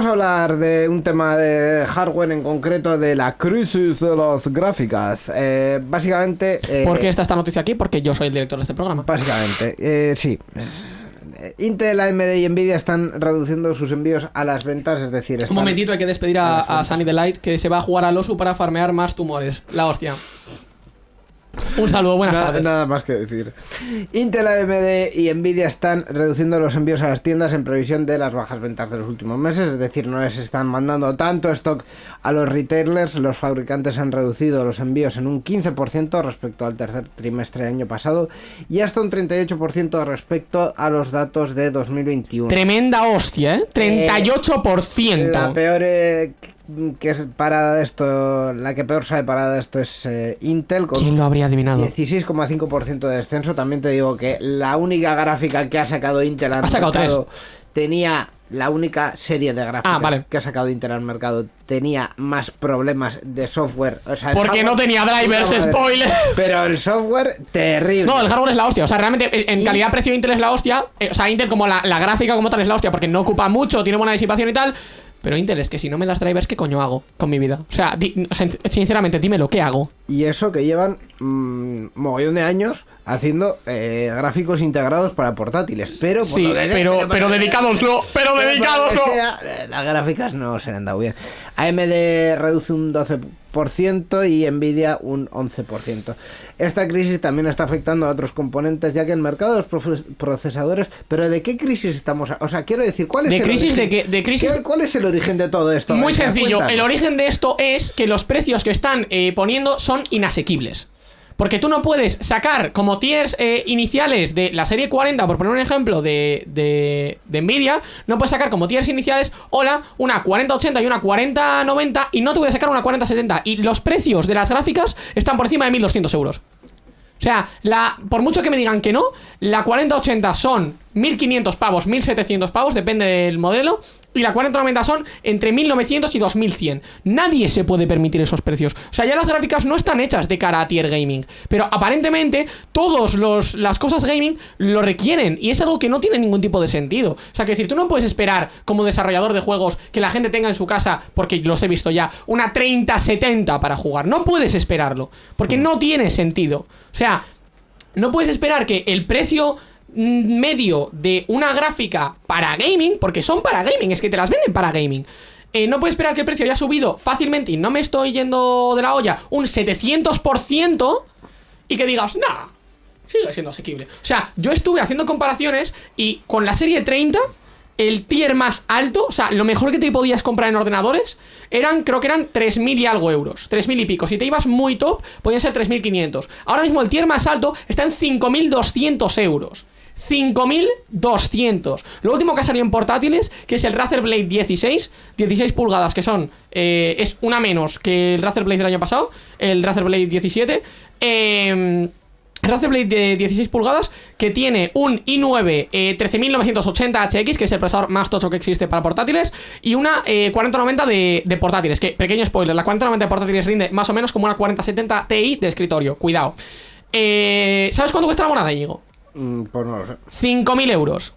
Vamos a hablar de un tema de hardware en concreto de la crisis de las gráficas. Eh, básicamente. eh, ¿Por qué está esta noticia aquí? Porque yo soy el director de este programa. Básicamente, eh, sí. Intel, AMD y Nvidia están reduciendo sus envíos a las ventas, es decir, Un momentito, hay que despedir a a, a. Sunny Delight que se va a jugar al oso para farmear más tumores. La hostia. Un saludo, buenas Nada, tardes. nada más que decir. Intel, AMD y Nvidia están reduciendo los envíos a las tiendas en previsión de las bajas ventas de los últimos meses, es decir, no les están mandando tanto stock a los retailers, los fabricantes han reducido los envíos en un 15% respecto al tercer trimestre del año pasado y hasta un 38% respecto a los datos de 2021. Tremenda hostia, ¿eh? 38%. La peor eh, que es parada de esto, la que peor sale parada de esto es eh, Intel con ¿Quién lo habría adivinado? 16,5% de descenso. También te digo que la única gráfica que ha sacado Intel al Ha sacado mercado tenía la única serie de gráficas Ah, vale. que ha sacado Intel al mercado tenía más problemas de software. O sea, Porque no tenía drivers, spoiler. Pero el software terrible. No, el hardware es la hostia. O sea, realmente en Y- calidad-precio Intel es la hostia. Eh, o sea, Intel como la, la gráfica como tal es la hostia porque no ocupa mucho, tiene buena disipación y tal. Pero Intel es que si no me das drivers, ¿qué coño hago con mi vida? O sea, sinceramente, dímelo, ¿qué hago? Y eso que llevan mm, mogollón de años haciendo eh, gráficos integrados para portátiles. Pero, por Sí, lo que sea, pero, pero dedicadoslo, pero Pero que sea, eh, las gráficas no se le han dado bien. AMD reduce un 12% y Nvidia un 11%. Esta crisis también está afectando a otros componentes, ya que el mercado de los procesadores. ¿Pero de qué crisis estamos? a- O sea, quiero decir, ¿cuál es De el crisis origen? de qué- de crisis- ¿Qué- ¿Cuál es el origen de todo esto? Muy sencillo. cuéntanos. El origen de esto es que los precios que están eh, poniendo son inasequibles. Porque tú no puedes sacar como tiers eh, iniciales de la serie 40, por poner un ejemplo, de, de, de Nvidia, no puedes sacar como tiers iniciales, hola, una 4080 y una 4090 y no te voy a sacar una 4070. Y los precios de las gráficas están por encima de 1200 euros. O sea, la, por mucho que me digan que no, la 4080 son 1500 pavos, 1700 pavos, depende del modelo. Y la 4090 son entre 1900 y 2100. Nadie se puede permitir esos precios. O sea, ya las gráficas no están hechas de cara a tier gaming. Pero aparentemente, todas las cosas gaming lo requieren. Y es algo que no tiene ningún tipo de sentido. O sea, que decir, tú no puedes esperar como desarrollador de juegos que la gente tenga en su casa, porque los he visto ya, una 3070 para jugar. No puedes esperarlo. Porque no tiene sentido. O sea, no puedes esperar que el precio mm, medio de una gráfica para gaming, porque son para gaming, es que te las venden para gaming. eh, no puedes esperar que el precio haya subido fácilmente y no me estoy yendo de la olla un 700% y que digas, nah, sigue siendo asequible. O sea, yo estuve haciendo comparaciones y con la serie 30, el tier más alto, o sea, lo mejor que te podías comprar en ordenadores, eran, creo que eran 3.000 y algo euros. 3.000 y pico. Si te ibas muy top, podían ser 3.500. Ahora mismo el tier más alto está en 5.200 euros. 5.200. Lo último que ha salido en portátiles, que es el Razer Blade 16, 16 pulgadas, que son, eh, es una menos que el Razer Blade del año pasado, el Razer Blade 17. Eh, Razer Blade de 16 pulgadas que tiene un i9 eh, 13980HX, que es el procesador más tocho que existe para portátiles, y una eh, 4090 de, de portátiles. Que, pequeño spoiler, la 4090 de portátiles rinde más o menos como una 4070 Ti de escritorio. Cuidado. Eh, ¿Sabes cuánto cuesta la moneda, Íñigo? Mm, Pues no lo sé. 5.000 euros.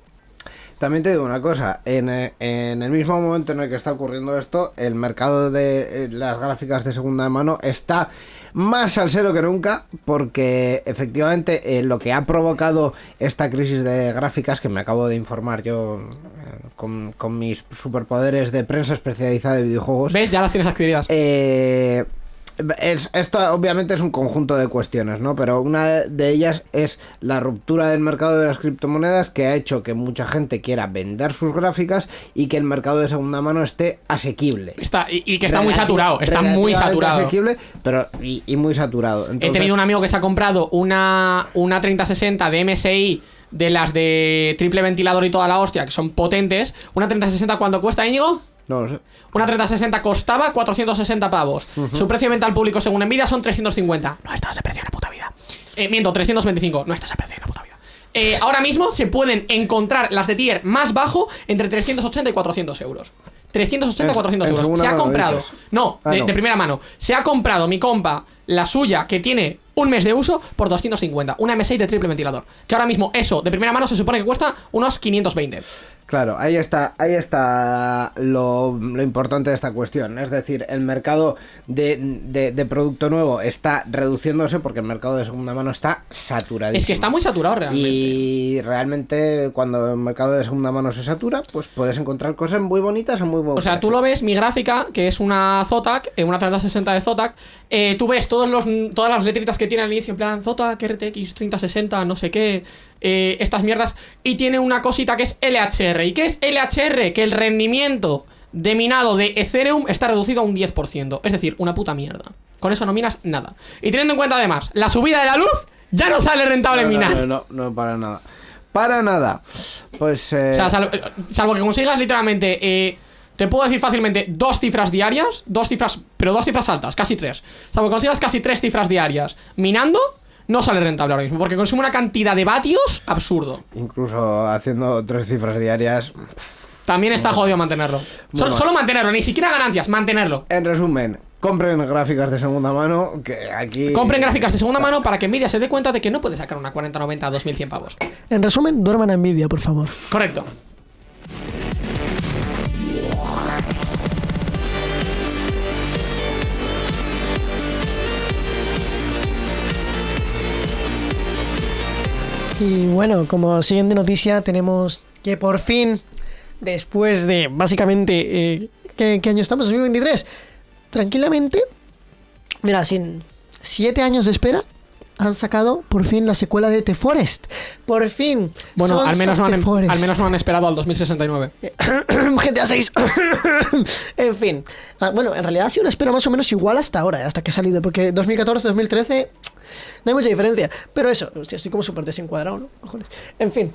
También te digo una cosa, en, eh, en el mismo momento en el que está ocurriendo esto, el mercado de eh, las gráficas de segunda mano está más salsero que nunca, porque efectivamente eh, lo que ha provocado esta crisis de gráficas, que me acabo de informar yo eh, con, con mis superpoderes de prensa especializada de videojuegos, ¿Ves? Ya las tienes adquiridas. eh, es- esto obviamente es un conjunto de cuestiones, ¿no? Pero una de ellas es la ruptura del mercado de las criptomonedas que ha hecho que mucha gente quiera vender sus gráficas y que el mercado de segunda mano esté asequible. Está, y, y que está muy saturado, está muy saturado. asequible, pero y, y muy saturado. He tenido un amigo que se ha comprado una, una 3060 de MSI de las de triple ventilador y toda la hostia, que son potentes. Una 3060, ¿cuánto cuesta, Íñigo? No lo sé. Una 3060 costaba 460 pavos. Su precio de venta al público según Nvidia son 350. No está a ese precio en la puta vida. Eh, miento, 325. No está a ese precio en la puta vida. Eh, ahora mismo se pueden encontrar las de tier más bajo entre 380 y 400 euros. 380 y En- 400 en euros. Se ha comprado. No, Ah, de, no. de primera mano. Se ha comprado mi compa, la suya, que tiene un mes de uso, por 250. Una M6 de triple ventilador. Que ahora mismo eso, de primera mano, se supone que cuesta unos 520. Claro, ahí está, ahí está lo, lo importante de esta cuestión. Es decir, el mercado de, de- de producto nuevo está reduciéndose porque el mercado de segunda mano está saturadísimo. Es que está muy saturado realmente. Y realmente cuando el mercado de segunda mano se satura, pues puedes encontrar cosas muy bonitas a muy buen O sea, tú lo ves, mi gráfica, que es una Zotac, eh, una 3060 de Zotac, eh, tú ves todos los, todas las letritas que tiene al inicio, en plan Zotac, RTX 3060, no sé qué, eh, estas mierdas, y tiene una cosita que es LHR. ¿Y qué es LHR? Que el rendimiento de minado de Ethereum está reducido a un 10%. Es decir, una puta mierda. Con eso no minas nada. Y teniendo en cuenta además la subida de la luz, ya no sale rentable no, no, minar. no, no, no, para nada. Para nada. Pues eh, O sea, salvo, salvo que consigas literalmente, eh, te puedo decir fácilmente dos cifras diarias, dos cifras, pero dos cifras altas, casi tres. Salvo que consigas casi tres cifras diarias minando, no sale rentable ahora mismo, porque consume una cantidad de vatios absurdo. incluso haciendo tres cifras diarias. También está jodido mantenerlo. Solo, mantenerlo, ni siquiera ganancias, mantenerlo. En resumen, compren gráficas de segunda mano, que aquí... Compren gráficas de segunda mano para que Nvidia se dé cuenta de que no puede sacar una 4090 a 2100 pavos. En resumen, duerman a Nvidia, por favor. Correcto. Y bueno, como siguiente noticia, tenemos que por fin, después de básicamente. eh, ¿qué, qué año estamos? 2023. Tranquilamente. Mira, sin siete años de espera. Han sacado por fin la secuela de The Forest. Por fin. Bueno, al menos, no han, em- Forest. al menos no han esperado al 2069. GTA 6. en fin. Ah, bueno, en realidad ha sido una espera más o menos igual hasta ahora, hasta que ha salido. Porque 2014, 2013, no hay mucha diferencia. Pero eso, hostia, estoy como súper desencuadrado, ¿no? Cojones. En fin.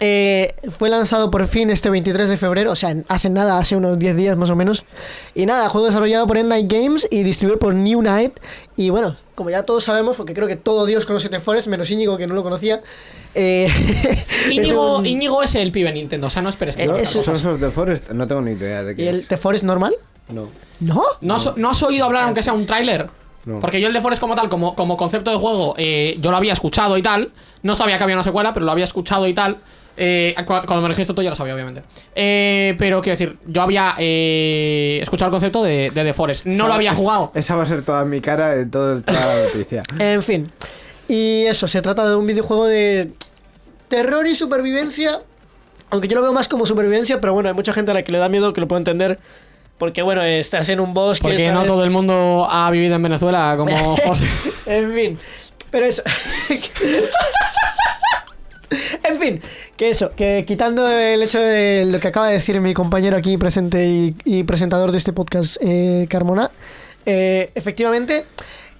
eh, fue lanzado por fin este 23 de febrero, o sea, hace nada, hace unos 10 días más o menos. Y nada, juego desarrollado por Endnight Games y distribuido por New Night. Y bueno, como ya todos sabemos, porque creo que todo Dios conoce The Forest, menos Íñigo que no lo conocía. eh, es Íñigo, un- Íñigo es el pibe Nintendo, o sea, no esperes que Eh. Sons of the Forest, no tengo ni idea de ¿Y qué el es. The Forest normal? No. ¿No? ¿No has, no has oído hablar, aunque sea un tráiler? No. Porque yo el de Forest como tal, como, como concepto de juego, eh, yo lo había escuchado y tal. No sabía que había una secuela, pero lo había escuchado y tal. Eh, cu- cuando me registro tú ya lo sabía, obviamente. Eh, pero quiero decir, yo había eh, escuchado el concepto de, de The Forest. No lo había jugado. Esa va a ser toda mi cara en todo el- toda la noticia. En fin. Y eso, se trata de un videojuego de terror y supervivencia. Aunque yo lo veo más como supervivencia, pero bueno, hay mucha gente a la que le da miedo, que lo puedo entender. Porque bueno, estás en un bosque. Porque no todo el mundo ha vivido en Venezuela como José. en fin. Pero eso. en fin, que eso, que quitando el hecho de lo que acaba de decir mi compañero aquí presente y, y presentador de este podcast, eh, Carmona, eh, efectivamente,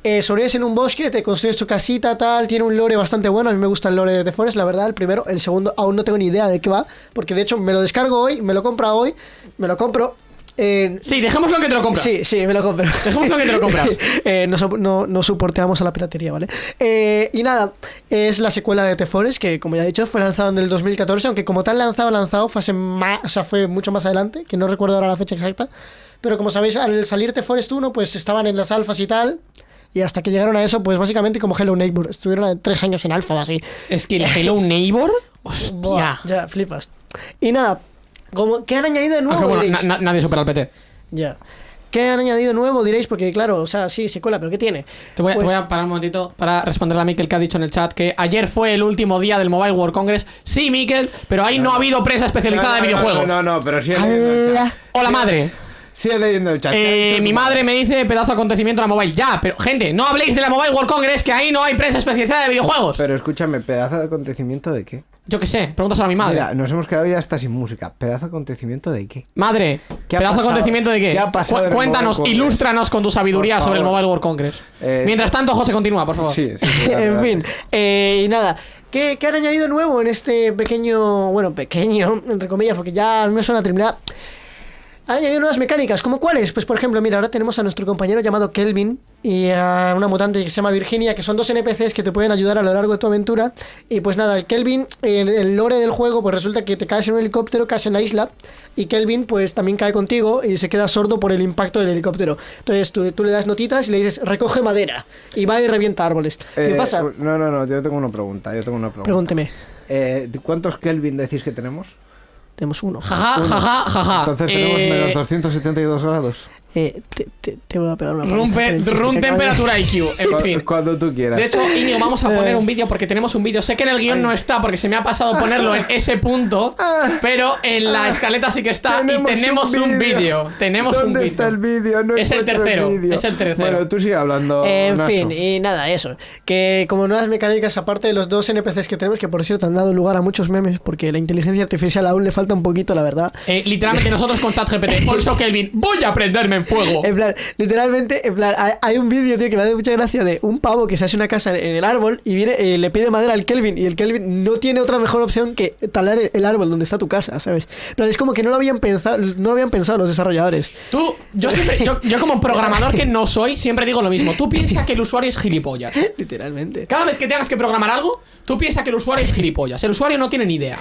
Eh, sobrevives en un bosque, te construyes tu casita, tal. Tiene un lore bastante bueno. A mí me gusta el lore de The Forest, la verdad. El primero, el segundo, aún no tengo ni idea de qué va. Porque de hecho me lo descargo hoy, me lo compro hoy, me lo compro. Eh, Sí, dejémoslo que te lo compras. Sí, sí, me lo compro. Dejémoslo que te lo compras. Eh, no, no, no soporteamos a la piratería, ¿vale? Eh, y nada, es la secuela de The Forest, que como ya he dicho, fue lanzado en el 2014, aunque como tal lanzado, lanzado, fue, hace más, o sea, fue mucho más adelante, que no recuerdo ahora la fecha exacta. Pero como sabéis, al salir The Forest 1, pues estaban en las alfas y tal. Y hasta que llegaron a eso, pues básicamente como Hello Neighbor. Estuvieron tres años en alfa así. Es que el Hello Neighbor. Hostia. Buah, ya, flipas. Y nada, como, ¿qué han añadido de nuevo? Bueno, na- na- nadie supera al PT. Ya. ¿Qué han añadido de nuevo? Diréis, porque claro, o sea, sí, secuela, pero ¿qué tiene? Te voy, a, te Pues- voy a parar un momentito para responderle a Mikel que ha dicho en el chat que ayer fue el último día del Mobile World Congress. Sí, Mikel, pero ahí no, ha habido prensa especializada de No, videojuegos. No, no, no, pero sigue leyendo el chat. Hola, madre. Sigue leyendo el chat. ¿Qué ha Eh, mi madre me dice pedazo de acontecimiento de la mobile. Ya, pero gente, no habléis de la Mobile World Congress que ahí no hay prensa especializada de videojuegos. Pero escúchame, ¿pedazo de acontecimiento de qué? Yo qué sé, pregúntaselo a mi madre. Mira, nos hemos quedado ya hasta sin música. ¿Pedazo de acontecimiento de qué? Madre, ¿Qué ha pedazo de acontecimiento de qué. ¿Qué ha pasado Cu- cuéntanos, ilústranos con tu sabiduría sobre el. Mobile World Congress. Eh, Mientras tanto, José, continúa, por favor. Sí, sí. sí, en fin, eh, y nada. ¿Qué, qué han añadido nuevo en este pequeño, bueno, pequeño, entre comillas, porque ya a mí me suena terminada? Han añadido nuevas mecánicas, ¿como cuáles? Pues por ejemplo, mira, ahora tenemos a nuestro compañero llamado Kelvin y a una mutante que se llama Virginia, que son dos NPCs que te pueden ayudar a lo largo de tu aventura. Y pues nada, el Kelvin, en el lore del juego, pues resulta que te caes en un helicóptero, caes en la isla, y Kelvin pues también cae contigo y se queda sordo por el impacto del helicóptero. Entonces tú, tú le das notitas y le dices, recoge madera, y va y revienta árboles. ¿Qué Eh, pasa? No, no, no, yo tengo una pregunta. Yo tengo una pregunta. Pregúnteme. Eh, ¿Cuántos Kelvin decís que tenemos? Tenemos uno. Jaja, jaja, jaja. Entonces tenemos Eh, menos 272 grados. Eh, te, te- te voy a pegar una paliza Room, por pe- el chiste room que acabas de- temperatura IQ. En fin. Cuando tú quieras. De hecho, Iñigo, vamos a poner un vídeo porque tenemos un vídeo. Sé que en el guion no está porque se me ha pasado ponerlo en ese punto, pero en la escaleta sí que está y tenemos un vídeo. Tenemos un ¿Dónde vídeo. está el vídeo? No Es el tercero, es el tercero. Bueno, tú sigue hablando. En Naso. fin, y nada, eso. Que como nuevas mecánicas, aparte de los dos NPCs que tenemos, que por cierto han dado lugar a muchos memes, porque la inteligencia artificial aún le falta un poquito, la verdad. Eh, literalmente nosotros con ChatGPT. Also, Kelvin, voy a prenderme en fuego. En plan, literalmente, en plan, hay, un vídeo, tío, que me hace mucha gracia de un pavo que se hace una casa en, el árbol y viene, eh, le pide madera al Kelvin y el Kelvin no tiene otra mejor opción que talar el, árbol donde está tu casa, ¿sabes? Plan, es como que no lo habían pensado, no lo habían pensado los desarrolladores. Tú, yo siempre, yo, yo como programador que no soy, siempre digo lo mismo. Tú piensas que el usuario es gilipollas. Literalmente. Cada vez que tengas que programar algo, tú piensas que el usuario es gilipollas. El usuario no tiene ni idea.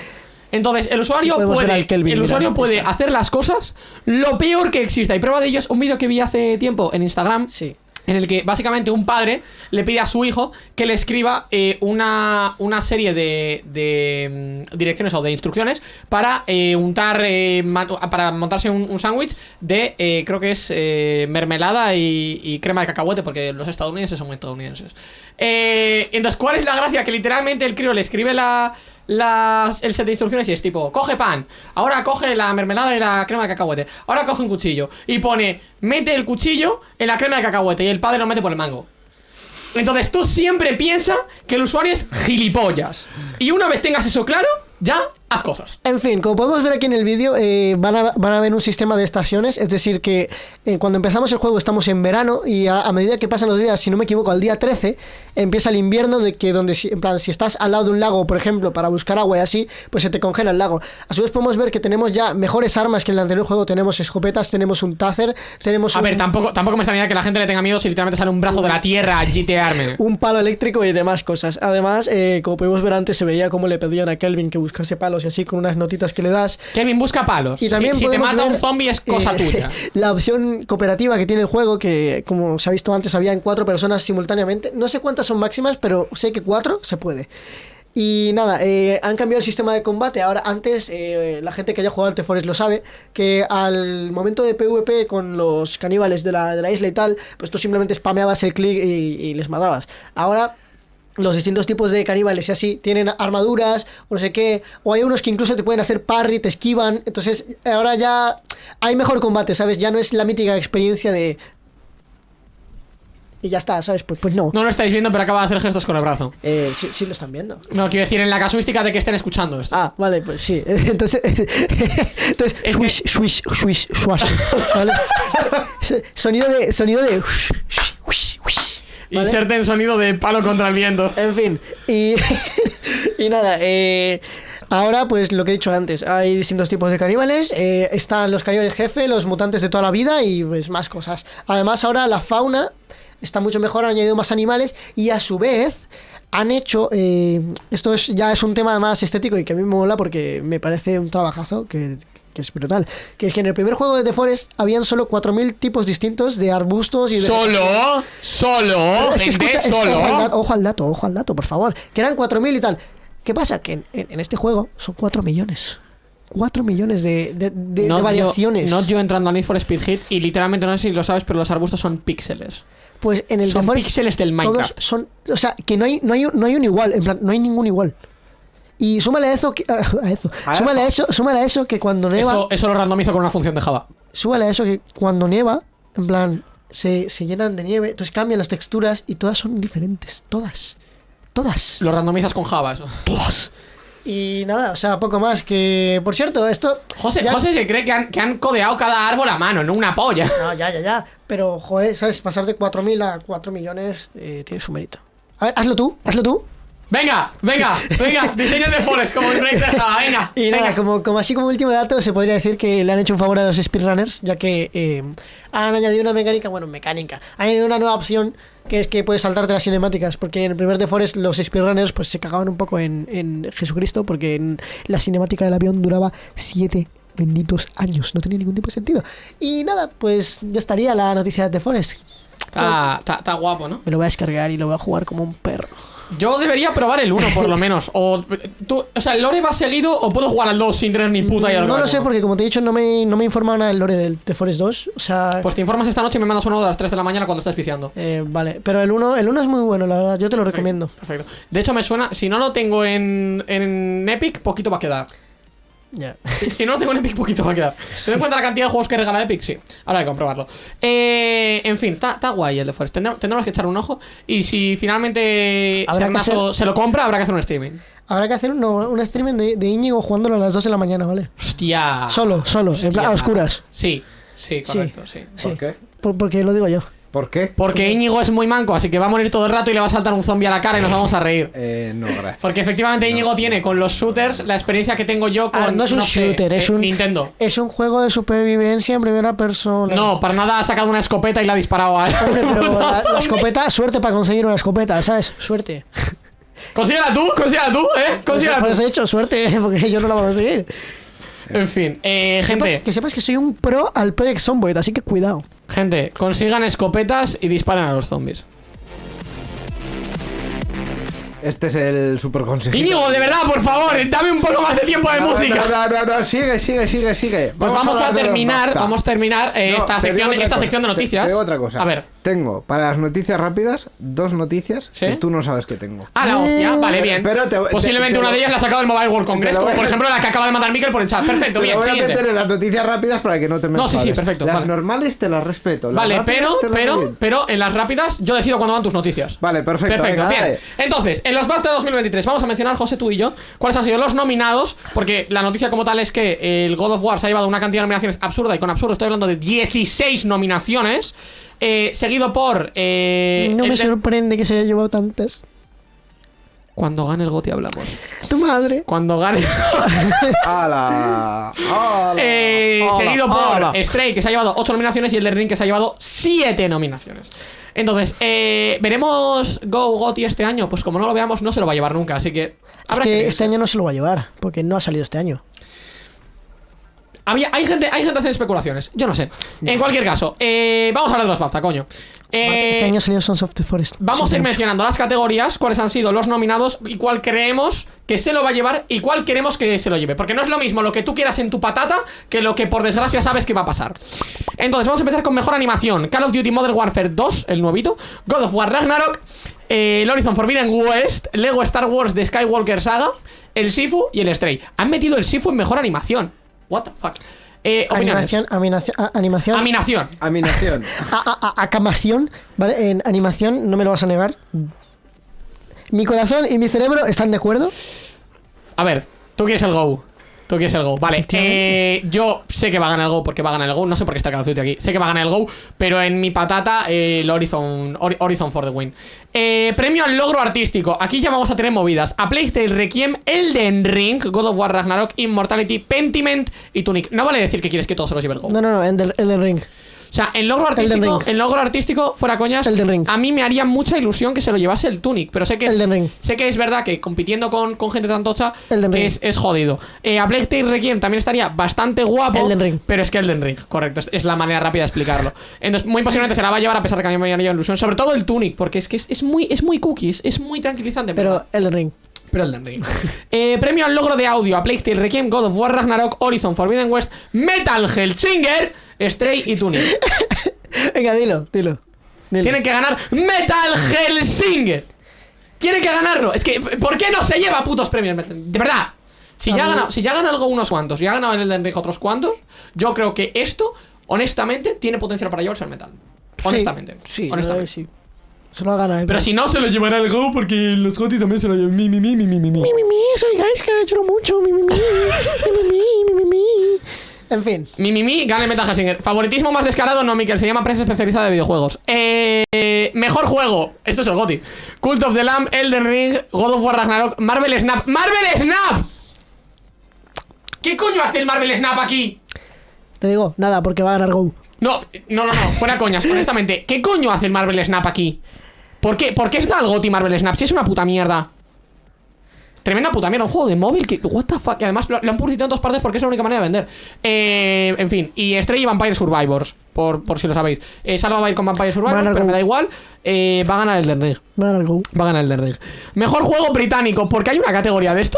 Entonces, el usuario puede, Kelvin, el usuario puede hacer las cosas lo peor que exista. Y prueba de ello es un vídeo que vi hace tiempo en Instagram. Sí. En el que básicamente un padre le pide a su hijo que le escriba eh, una, una serie de, de, mm, direcciones o de instrucciones para eh, untar, eh, para montarse un, un sándwich de, eh, creo que es mermelada y, y crema de cacahuete, porque los estadounidenses son muy estadounidenses. Eh, entonces, ¿cuál es la gracia? Que literalmente el crío le escribe la, las, el set de instrucciones y es tipo, coge pan, ahora coge la mermelada y la crema de cacahuete, ahora coge un cuchillo y pone, mete el cuchillo en la crema de cacahuete y el padre lo mete por el mango. Entonces tú siempre piensas que el usuario es gilipollas. Y una vez tengas eso claro, ya haz cosas. En fin, como podemos ver aquí en el vídeo, eh, van, a, van a ver un sistema de estaciones, es decir, que eh, cuando empezamos el juego estamos en verano y a, a medida que pasan los días, si no me equivoco, al día 13 empieza el invierno de que donde, si, en plan, si estás al lado de un lago, por ejemplo, para buscar agua y así, pues se te congela el lago. A su vez podemos ver que tenemos ya mejores armas que en el anterior juego, tenemos escopetas, tenemos un taser, tenemos A un, ver, tampoco, tampoco me extrañaría que la gente le tenga miedo si literalmente sale un brazo de la tierra a GTarme. un palo eléctrico y demás cosas. Además, eh, como pudimos ver antes, se veía cómo le pedían a Kelvin que buscase palos y así con unas notitas que le das. Kevin busca palos. Y también si, si te mata ver, un zombie es cosa eh, tuya. La opción cooperativa que tiene el juego, que como se ha visto antes, había en cuatro personas simultáneamente. No sé cuántas son máximas, pero sé que cuatro se puede. Y nada, eh, han cambiado el sistema de combate. Ahora, antes, eh, la gente que haya jugado al The Forest lo sabe, que al momento de PvP con los caníbales de la, de la isla y tal, pues tú simplemente spameabas el clic y, y les matabas. Ahora los distintos tipos de caníbales y así tienen armaduras o no sé qué, o hay unos que incluso te pueden hacer parry, te esquivan, entonces ahora ya hay mejor combate, ¿sabes? Ya no es la mítica experiencia de... Y ya está, ¿sabes? Pues, pues no. No lo estáis viendo, pero acaba de hacer gestos con el brazo. Eh, sí, sí lo están viendo. No, quiero decir, en la casuística de que estén escuchando esto. Ah, vale, pues sí. Entonces, entonces Es swish, swish, swish, swash. ¿vale? Sonido de. Sonido de. ¿Vale? Inserte en sonido de palo contra el viento. En fin, y, y nada, eh, ahora pues lo que he dicho antes, hay distintos tipos de caníbales, eh, están los caníbales jefe, los mutantes de toda la vida y pues más cosas. Además ahora la fauna está mucho mejor, han añadido más animales y a su vez han hecho, eh, esto es, ya es un tema más estético y que a mí me mola porque me parece un trabajazo que... que es brutal. Que es que en el primer juego de The Forest habían solo 4.000 tipos distintos de arbustos y de... Solo, solo, Es que gente, escucha, es- solo. ojo, al dato, ojo al dato, ojo al dato, por favor. Que eran 4.000 y tal. ¿Qué pasa? Que en, en- en este juego son 4 millones. 4 millones de, de- de- de No variaciones. Yo, no yo entrando al Need for Speed Hit y literalmente no sé si lo sabes, pero los arbustos son píxeles. pues en el son The Forest píxeles del todos Minecraft. son, o sea, que no hay, no hay, no hay un igual, en plan, no hay ningún igual. Y súmale a eso, que, a eso, A súmale a eso, súmale a eso que cuando nieva, Eso, eso lo randomizo con una función de Java. súmale a eso que cuando nieva, en plan, se, se llenan de nieve, entonces cambian las texturas y todas son diferentes, todas, todas. Lo randomizas con Java, eso. todas. Y nada, o sea, poco más. Que, por cierto, esto. José, ya- José se cree que han, que han codeado cada árbol a mano, no una polla. No, ya, ya, ya. Pero, joder, ¿sabes? Pasar de 4.000 a 4 millones eh, tiene su mérito. A ver, hazlo tú, hazlo tú. Venga, venga, venga, diseño de Forest como el rey de Java, venga. Y nada, venga. como, como así como último dato, se podría decir que le han hecho un favor a los speedrunners, ya que eh, han añadido una mecánica, bueno, mecánica, han añadido una nueva opción que es que puedes saltarte las cinemáticas, porque en el primer de Forest los speedrunners pues se cagaban un poco en, en Jesucristo, porque en la cinemática del avión duraba 7 benditos años, no tenía ningún tipo de sentido. Y nada, pues ya estaría la noticia de The Forest. Está, está- está guapo, ¿no? Me lo voy a descargar y lo voy a jugar como un perro. Yo debería probar el 1 por lo menos. O, tú, o sea, ¿el lore va seguido o puedo jugar al 2 sin tener ni puta idea de no lo sé porque como te he dicho no me, no me informa nada del lore del The Forest 2. O sea... Pues te informas esta noche y me mandas uno a las 3 de la mañana cuando estés viciando. Eh, vale, pero el 1 el uno es muy bueno, la verdad, yo te lo recomiendo. Perfecto. De hecho, me suena. Si no lo tengo en, en Epic, poquito va a quedar. Ya. Si, si no lo tengo en Epic, poquito va a quedar. ¿Te das cuenta la cantidad de juegos que regala Epic? Sí. Ahora hay que comprobarlo. Eh, en fin, está está guay el de Forest. Tendremos, tendremos que echar un ojo. Y si finalmente Habrá que Sernazo hacer- se lo compra, habrá que hacer un streaming. Habrá que hacer un, un streaming de, de Íñigo jugándolo a las 2 de la mañana, ¿vale? Hostia. Solo, solo, en plan, a oscuras. Sí, sí, correcto, sí. Sí. ¿Por qué? Por- porque lo digo yo. ¿Por qué? Porque Íñigo es muy manco, así que va a morir todo el rato y le va a saltar un zombie a la cara y nos vamos a reír. Eh, no, gracias. Porque efectivamente Íñigo tiene con los shooters la experiencia que tengo yo con Ah, no es un shooter, es eh, un Nintendo. Es un juego de supervivencia en primera persona. No, para nada ha sacado una escopeta y la ha disparado a Hombre, pero la, la escopeta, suerte para conseguir una escopeta, ¿sabes? Suerte. Consíguela tú, consíguela tú, eh. Consíguela Por tú. eso he dicho suerte, porque yo no la voy a conseguir. En fin, eh, Que sepas, gente, que sepas que soy un pro al Project Zomboid, así que cuidado. gente, consigan escopetas y disparen a los zombies. Este es el super consejo. Íñigo, de verdad, por favor, dame un poco más de tiempo de música. No, no, no, no, sigue, sigue, sigue, sigue. Pues vamos a terminar, vamos a terminar eh, No, esta, te sección, esta cosa, sección de te- noticias. Te, digo otra cosa. A ver. Tengo para las noticias rápidas dos noticias ¿Sí? que tú no sabes que tengo. Ah, la hostia, vale, bien. Pero te- Posiblemente te- te una de ellas la ha sacado el Mobile World Congress, como por ejemplo la que acaba de mandar Mikel por el chat. Perfecto, bien, voy a meter en las noticias rápidas para que no te me No, sí, sí, perfecto, Las vale. normales te las respeto. las Vale, pero, pero, pero en las rápidas yo decido cuándo van tus noticias. Vale, perfecto. Perfecto, venga, bien. dale. Entonces, en los BAFTA 2023 vamos a mencionar, José, tú y yo, cuáles han sido los nominados, porque la noticia como tal es que el God of War se ha llevado una cantidad de nominaciones absurda, y con absurdo estoy hablando de 16 nominaciones, eh, seguido por... eh, no me sorprende que se haya llevado tantas. Cuando gane el GOTY hablamos. Tu madre. Cuando gane... ¡Hala! ¡Hala! Eh, seguido por. Stray, que se ha llevado 8 nominaciones, y el de Ring, que se ha llevado 7 nominaciones. Entonces, eh, ¿veremos Go Gotti este año? Pues como no lo veamos, no se lo va a llevar nunca, así que... Es que este año no se lo va a llevar, porque no ha salido este año. Había, hay gente, hay gente haciendo especulaciones. Yo no sé. En cualquier caso, eh, vamos a hablar de los BAFTA, coño. Eh, este año salió Sons of the Forest. Vamos a ir mencionando las categorías, cuáles han sido los nominados y cuál creemos que se lo va a llevar y cuál queremos que se lo lleve. Porque no es lo mismo lo que tú quieras en tu patata que lo que por desgracia sabes que va a pasar. Entonces, vamos a empezar con mejor animación: Call of Duty Modern Warfare 2, el nuevito, God of War Ragnarok, eh, el Horizon Forbidden West, Lego Star Wars The Skywalker Saga, el Sifu y el Stray. Han metido el Sifu en mejor animación. What the fuck. Eh. Animación, animación, animación, Animación. Aminación. a- a- a- acamación, ¿vale? En animación, no me lo vas a negar. Mi corazón y mi cerebro están de acuerdo. A ver, tú quieres el Go. Tú quieres el Go. Vale, eh, yo sé que va a ganar el Go porque va a ganar el Go. No sé por qué está Call of Duty aquí. Sé que va a ganar el Go, pero en mi patata, eh, el Horizon, Hori- Horizon for the win. Eh, premio al logro artístico. Aquí ya vamos a tener movidas. A Tale Requiem, Elden Ring, God of War Ragnarok, Immortality, Pentiment y Tunic. No vale decir que quieres que todos se los lleve el Go. No, no, no, Elden, Elden Ring. O sea, en logro artístico, en logro artístico, fuera coñas, Ring. a mí me haría mucha ilusión que se lo llevase el Tunic, pero sé que es, Ring. sé que es verdad que compitiendo con, con gente tan tocha es, es jodido. Eh, a Plague Tale Requiem también estaría bastante guapo, Elden Ring. pero es que Elden Ring, correcto, es, es la manera rápida de explicarlo. Entonces, muy posiblemente se la va a llevar a pesar de que a mí me haría ilusión, sobre todo el Tunic, porque es que es, es muy es muy cookies, es muy tranquilizante, Pero Elden Ring. pero Elden Ring. Eh, premio al logro de audio a Plague Tale Requiem, God of War Ragnarok, Horizon Forbidden West, Metal Hellsinger, Stray y Tunic. Venga, dilo, dilo, dilo. Tienen que ganar Metal Hellsinger. Tienen que ganarlo. Es que, ¿por qué no se lleva putos premios? De verdad. Si ya, ganado, si ya, gana, algo unos cuantos, si ya ha ganado el de otros cuantos, yo creo que esto, honestamente, tiene potencial para llevarse al metal. Honestamente. Sí, sí honestamente. Sí. Se lo ha ganado. Pero si no, se lo llevará el Go porque los Gotti también se lo llevan. Mi, mi, mi, mi, mi, mi. Mi, soy Gaiska, lloro mucho. Mi, mi, mi. mi, mi, mi, mi, mi. En fin. Mi, mi, mi, gana el Metal. Favoritismo más descarado, no, Miquel. Se llama prensa especializada de videojuegos. Eh, mejor juego. Esto es el GOTY. Cult of the Lamb, Elden Ring, God of War Ragnarok, Marvel Snap. ¡Marvel Snap! ¿Qué coño hace el Marvel Snap aquí? Te digo, nada, porque va a ganar Go. No, no, no, no. Fuera coñas, honestamente. ¿Qué coño hace el Marvel Snap aquí? ¿Por qué, ¿Por qué está el GOTY Marvel Snap? Si es una puta mierda. Tremenda puta mierda, un juego de móvil que. What the fuck. Y además lo, lo han publicitado en todas partes porque es la única manera de vender. Eh, en fin. Y Stray y Vampire Survivors. Por, por si lo sabéis. Eh, Salva va a ir con Vampire Survivors, pero me da igual. Eh, va a ganar el Den Ring. Va a ganar Go. Va a ganar el Den Ring. Mejor juego británico. ¿Por qué hay una categoría de esto?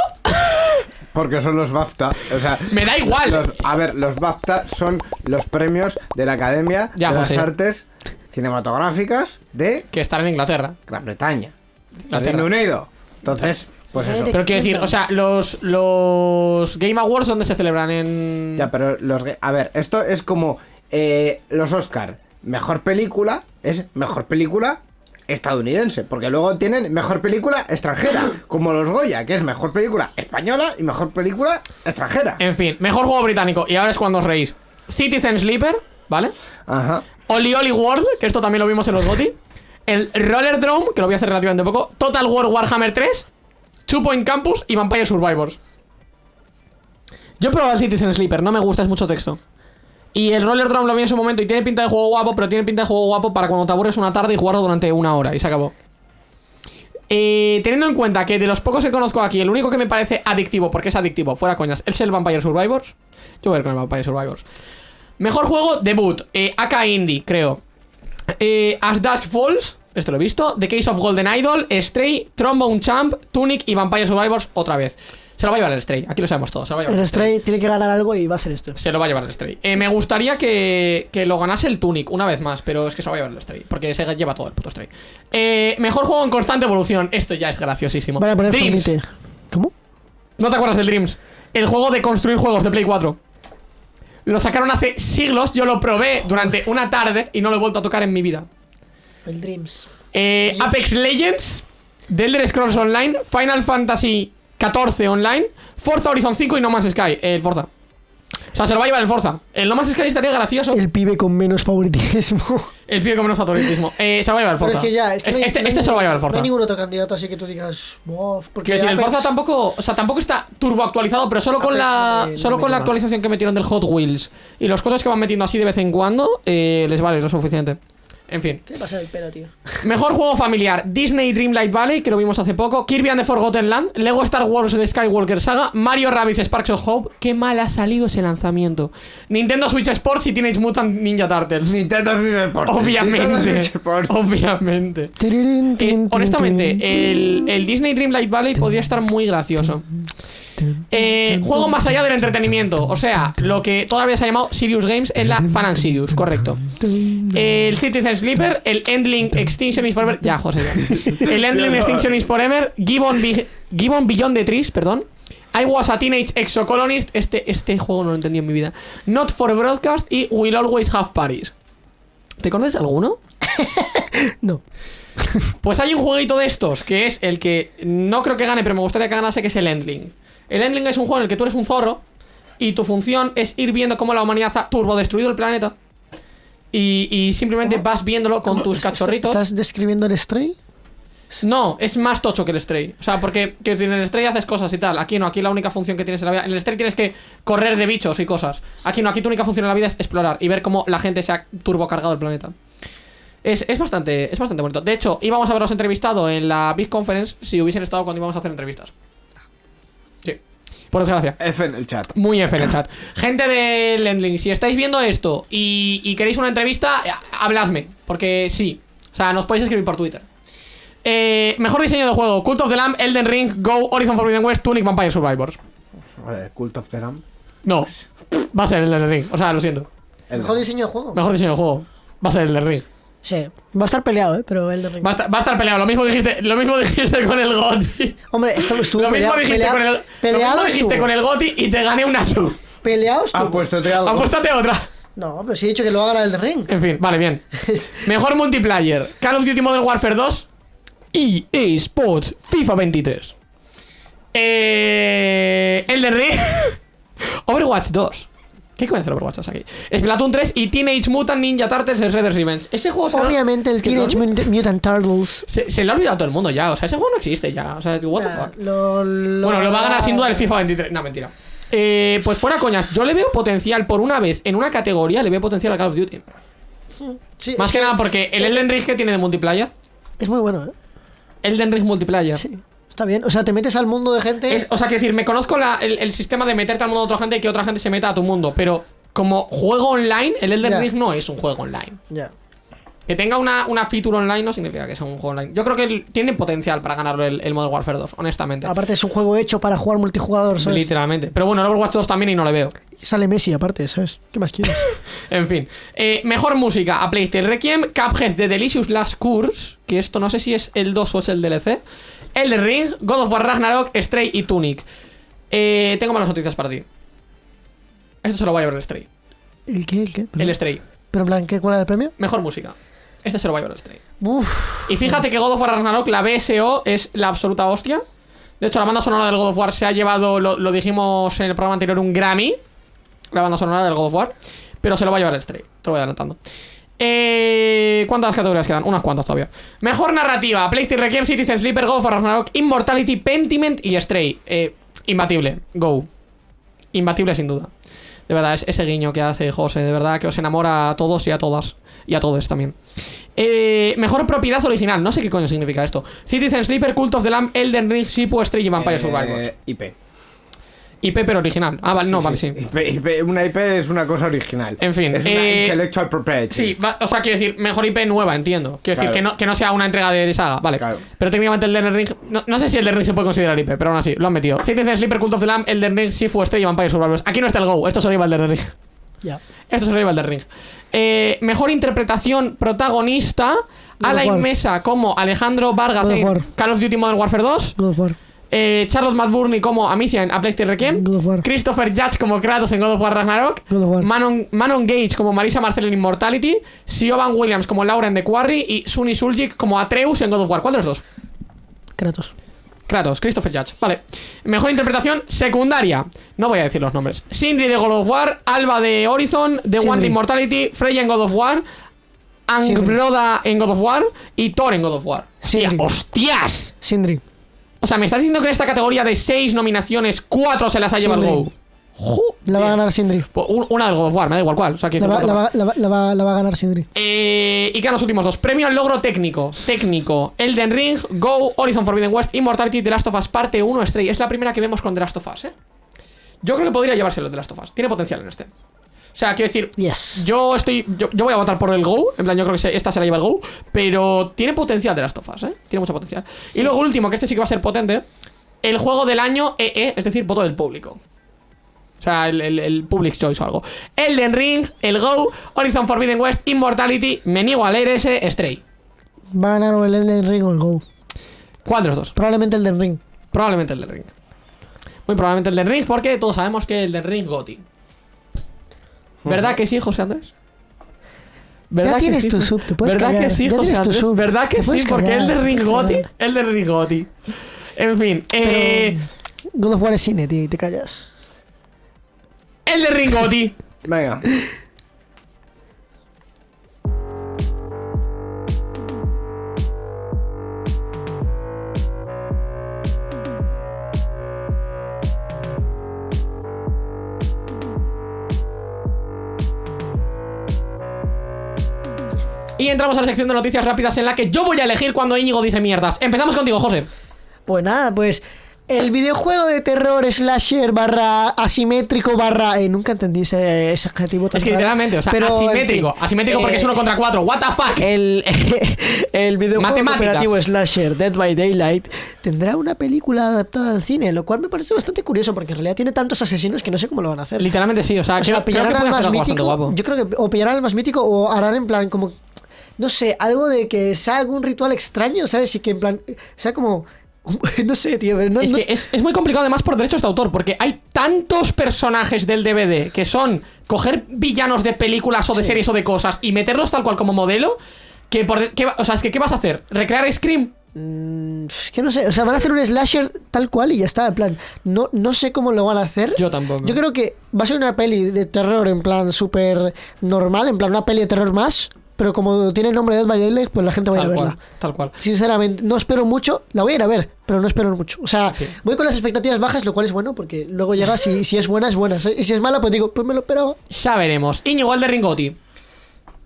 Porque son los BAFTA. O sea, Me da igual. los- a ver, los BAFTA son los premios de la Academia Ya, de José. las Artes Cinematográficas de Que estará en Inglaterra. Gran Bretaña. Inglaterra. Reino Unido. Entonces, pues eso. Pero quiero decir, o sea, los, los Game Awards, ¿dónde se celebran? En. Ya, pero los. A ver, esto es como eh, los Oscar. Mejor película es mejor película estadounidense. Porque luego tienen mejor película extranjera. Como los Goya, que es mejor película española y mejor película extranjera. En fin, mejor juego británico. Y ahora es cuando os reís. Citizen Sleeper, ¿vale? Ajá. Oli Oli World, que esto también lo vimos en los GOTY. El Roller Drome, que lo voy a hacer relativamente poco. Total War Warhammer 3. Two Point Campus y Vampire Survivors. Yo he probado el Citizen Sleeper, no me gusta, es mucho texto. Y el Roller Drome lo vi en su momento y tiene pinta de juego guapo, pero tiene pinta de juego guapo para cuando te aburres una tarde y jugarlo durante una hora y se acabó. Eh, teniendo en cuenta que de los pocos que conozco aquí, el único que me parece adictivo, porque es adictivo, fuera coñas, es el Vampire Survivors. Yo voy a ir con el Vampire Survivors. Mejor juego, debut. Eh, AK Indie, creo. Eh, As Dusk Falls, esto lo he visto. The Case of Golden Idol, Stray, Trombone Champ, Tunic y Vampire Survivors otra vez. Se lo va a llevar el Stray, aquí lo sabemos todos. Se lo va a llevar El Stray tiene que ganar algo y va a ser esto. Se lo va a llevar el Stray. Eh, me gustaría que, que lo ganase el Tunic una vez más, pero es que se lo va a llevar el Stray, porque se lleva todo el puto Stray. Eh, mejor juego en constante evolución. Esto ya es graciosísimo. Vaya a poner Dreams. ¿Cómo? ¿No te acuerdas del Dreams? El juego de construir juegos de Play 4. Lo sacaron hace siglos, yo lo probé durante una tarde y no lo he vuelto a tocar en mi vida. El Dreams. Eh, Apex Legends, The Elder Scrolls Online, Final Fantasy 14 Online, Forza Horizon 5 y No Man's Sky, el Forza. O sea, se lo va a llevar el Forza. El No Man's Sky estaría gracioso. El pibe con menos favoritismo. El pibe con menos favoritismo. Eh, se lo va a llevar el Pero Forza. es que ya, es que no hay- este no este se lo va a llevar el No Forza. hay ningún otro candidato así que tú digas, wow, porque Quiero decir, el Forza tampoco, o sea, tampoco está turbo actualizado, pero solo con la no me- no solo me con la actualización que metieron del Hot Wheels y las cosas que van metiendo así de vez en cuando, eh, les vale lo suficiente. En fin. ¿Qué pasa el pelo, tío? Mejor juego familiar: Disney Dreamlight Valley, que lo vimos hace poco. Kirby and the Forgotten Land. Lego Star Wars The Skywalker Saga. Mario Rabbids Sparks of Hope. Qué mal ha salido ese lanzamiento. Nintendo Switch Sports y Teenage Mutant Ninja Turtles. Nintendo Switch Sports. Obviamente. Sports. Obviamente. Eh, honestamente, el, el Disney Dreamlight Valley podría estar muy gracioso. Eh, juego más allá del entretenimiento. O sea, lo que todavía se ha llamado Sirius Games en la Fan and Sirius, correcto. El Citizen Sleeper, el Endling Extinction is Forever. Ya, José. ya. El Endling Extinction is Forever. Gibbon, Be- Gibbon Beyond the Trees, perdón. I was a teenage exocolonist. Este, este juego no lo entendí en mi vida. Not for broadcast y Will always have Paris. ¿Te conoces alguno? No. Pues hay un jueguito de estos que es el que no creo que gane, pero me gustaría que ganase, que es el Endling. El Endling es un juego en el que tú eres un zorro y tu función es ir viendo cómo la humanidad ha turbo destruido el planeta. Y, y simplemente vas viéndolo con tus cachorritos. ¿Estás describiendo el Stray? No, es más tocho que el Stray. O sea, porque que en el Stray haces cosas y tal. Aquí no, aquí la única función que tienes en la vida. En el Stray tienes que correr de bichos y cosas. Aquí no, aquí tu única función en la vida es explorar y ver cómo la gente se ha turbo cargado el planeta. Es, es bastante, es bastante bonito. De hecho, íbamos a haberos entrevistado en la Big Conference si hubiesen estado cuando íbamos a hacer entrevistas. Por desgracia. F en el chat. Muy F en el chat. Gente de Lendling, si estáis viendo esto y, y queréis una entrevista, eh, habladme. Porque sí. O sea, nos podéis escribir por Twitter. Eh, mejor diseño de juego: Cult of the Lamb, Elden Ring, Go, Horizon Forbidden West, Tunic, Vampire Survivors. Joder, Cult of the Lamb. No, va a ser el Elden Ring. O sea, lo siento. El- Mejor diseño de juego. Mejor diseño de juego. Va a ser el Elden Ring. Sí, va a estar peleado, ¿eh? Pero el de Ring. Va a, estar, va a estar peleado. Lo mismo dijiste, lo mismo dijiste con el GOTI. Hombre, esto estuvo Lo mismo peleado. dijiste pelea- con el, lo peleado mismo dijiste estuvo. con el GOTI y te gané una sub. Peleado estuvo. Ah, pues te algo. Apuéstate otra. No, pero sí he dicho que lo haga el de Ring. En fin, vale, bien. Mejor multiplayer: Call of Duty Modern Warfare 2 y eSports FIFA 23. Eh. El de Ring. Overwatch 2. ¿Qué coño hace el Overwatch 2 aquí? Splatoon 3 y Teenage Mutant Ninja Turtles Shredder's Revenge. Ese juego se Obviamente el ¿Qué Teenage? Mutant Turtles. se, se le ha olvidado a todo el mundo ya. O sea, ese juego no existe ya. O sea, what the fuck. lo- lo- Bueno, lo va a ganar sin duda el FIFA 23. No, mentira. Eh, pues fuera coñas, yo le veo potencial por una vez en una categoría, le veo potencial a Call of Duty. Sí, Más que nada porque el Elden Ring que tiene de multiplayer. Es muy bueno, ¿eh? Elden Ring multiplayer. Sí. Está bien. O sea, te metes al mundo de gente. Es- o sea, que decir, me conozco la- el, el sistema de meterte al mundo de otra gente y que otra gente se meta a tu mundo, pero como juego online, el Elden. Ring no es un juego online. Ya. Que tenga una, una feature online no significa que sea un juego online. Yo creo que tiene potencial para ganarlo el, el Modern Warfare 2, honestamente. Aparte es un juego hecho para jugar multijugador, ¿sabes? Literalmente. Pero bueno, el Overwatch 2 también y no le veo. Sale Messi aparte, ¿sabes? ¿Qué más quieres? En fin. Eh, mejor música a PlayStation Requiem, Cuphead de Delicious Last Course, que esto no sé si es el 2 o es el DLC. Elden Ring, God of War Ragnarok, Stray y Tunic. Eh, tengo malas noticias para ti. Esto se lo va a llevar el Stray. ¿El qué? ¿El qué? El Stray. Pero en plan, ¿qué, ¿cuál era el premio? Mejor música. Este se lo va a llevar el Stray. Uf. Y fíjate que God of War Ragnarok, la BSO, es la absoluta hostia. De hecho, la banda sonora del God of War se ha llevado, lo, lo dijimos en el programa anterior, un Grammy. La banda sonora del God of War. Pero se lo va a llevar el Stray. Te lo voy adelantando. Eh, ¿Cuántas categorías quedan? Unas cuantas todavía. Mejor narrativa: PlayStation Requiem, Citizen Sleeper, God of War Ragnarok, Immortality, Pentiment y Stray. Eh, imbatible. Go. Imbatible sin duda. De verdad, es ese guiño que hace José, de verdad, que os enamora a todos y a todas. Y a todos también. Eh, mejor propiedad original. No sé qué coño significa esto. Citizen Sleeper, Cult of the Lamb, Elden Ring, Sipu, Stray y Vampire Eh, Survivors. IP. IP pero original. Ah, vale, no, vale, sí. IP, IP, una IP es una cosa original. En fin, Es una eh, intellectual property. Sí, va- o sea, quiero decir, mejor IP nueva, entiendo. Quiero decir, que no, que no sea una entrega de saga, vale. Claro. Pero técnicamente el Elden Ring. No, no sé si el Elden Ring se puede considerar IP, pero aún así, lo han metido. Citizen Sleeper, Cult of the Lamb, Elden Ring, Sifu, y Vampire Survivors. Aquí no está el Go, esto se lo lleva el Elden Ring. Ya. Esto se lo lleva el Elden Ring. Eh, mejor interpretación protagonista. Alain. Mesa como Alejandro Vargas en. Call of Duty Modern Warfare 2. God of War. Eh, Charlotte McBurney como Amicia en A Plague Tale Requiem. God of War. Christopher Judge como Kratos en God of War Ragnarok. God of War. Manon, Manon Gage como Marisa Marcel en Immortality. Siobhan Williams como Laura en The Quarry. Y Sunny Suljic como Atreus en God of War. ¿Cuál de los dos? Kratos. Kratos, Christopher Judge. Vale. Mejor interpretación secundaria. No voy a decir los nombres. Sindri de God of War. Alba de Horizon. The One de Immortality. Freya en God of War. Angbroda en God of War. Y Thor en God of War. Sindri. ¡Hostias! Sindri. O sea, me estás diciendo que en esta categoría de 6 nominaciones, 4 se las ha llevado el. Go. La va a ganar Sindri. Pues un- Una del God of War, me da igual cuál. O sea, que La va, la, va, la, va, la va- la va a ganar Sindri. eh, y quedan los últimos dos. Premio al logro técnico. Técnico. Elden Ring, Go, Horizon Forbidden West, Immortality, The Last of Us Parte 1, Stray. Es la primera que vemos con The Last of Us, ¿eh? Yo creo que podría llevárselo The Last of Us. Tiene potencial en este. O sea, quiero decir, Yes. yo estoy. Yo, yo voy a votar por el Go. En plan, yo creo que esta se la lleva el Go. Pero tiene potencial de Last of Us, ¿eh? Tiene mucho potencial. Y luego, último, que este sí que va a ser potente. El juego del año EE, es decir, voto del público. O sea, el, el- el Public Choice o algo. Elden Ring, el Go, Horizon Forbidden West, Immortality, me niego a leer ese, Stray. Va a ganar o el Elden Ring o el Go. ¿Cuál de los dos? Probablemente el del Ring. Probablemente el del Ring. Muy probablemente el del Ring, porque todos sabemos que el del Ring Goti. ¿Verdad que sí, José Andrés? ¿Verdad Ya que tienes sí, tu sub, te puedes ¿Verdad callar, que sí, ya José tienes tu Andrés? sub, ¿Verdad que sí? Porque el del te Ring puedes Goti. callar. El del Ring Goti. En fin, eh, God of War es cine, tío, y te callas. El de Ringoti. Venga. Y entramos a la sección de noticias rápidas en la que yo voy a elegir cuando Íñigo dice mierdas. Empezamos contigo, José. Pues nada, pues el videojuego de terror slasher barra asimétrico barra... eh, nunca entendí ese, ese adjetivo tan Es que raro. literalmente, o sea, Pero, en asimétrico. fin, asimétrico porque eh, es uno contra cuatro. What the fuck. El, el videojuego cooperativo slasher Dead by Daylight tendrá una película adaptada al cine, lo cual me parece bastante curioso porque en realidad tiene tantos asesinos que no sé cómo lo van a hacer. Literalmente sí, o sea, O creo, sea, creo que pillarán al más mítico. guapo. Yo creo que o pillarán al más mítico o harán en plan como. No sé, algo de que sea algún ritual extraño, ¿sabes? Y que en plan. Sea como. No sé, tío. pero No, Es no- que es, es muy complicado además por derechos de autor, porque hay tantos personajes del DVD que son coger villanos de películas o de series o de cosas y meterlos tal cual como modelo, que por... ¿qué va- o sea, es que ¿qué vas a hacer? ¿Recrear Scream? Mm, es que no sé. O sea, van a hacer un slasher tal cual y ya está. En plan. No, no sé cómo lo van a hacer. Yo tampoco. Yo creo que va a ser una peli de terror en plan súper normal, en plan una peli de terror más. Pero como tiene el nombre de Dead by Daylight, pues la gente va a ir a Tal verla. cual, tal cual. Sinceramente, no espero mucho. La voy a ir a ver, pero no espero mucho. O sea, voy con las expectativas bajas, lo cual es bueno, porque luego llega, si, si es buena, es buena. Y si es mala, pues digo, pues me lo esperaba. Ya veremos. Íñigo, el de Ringoti.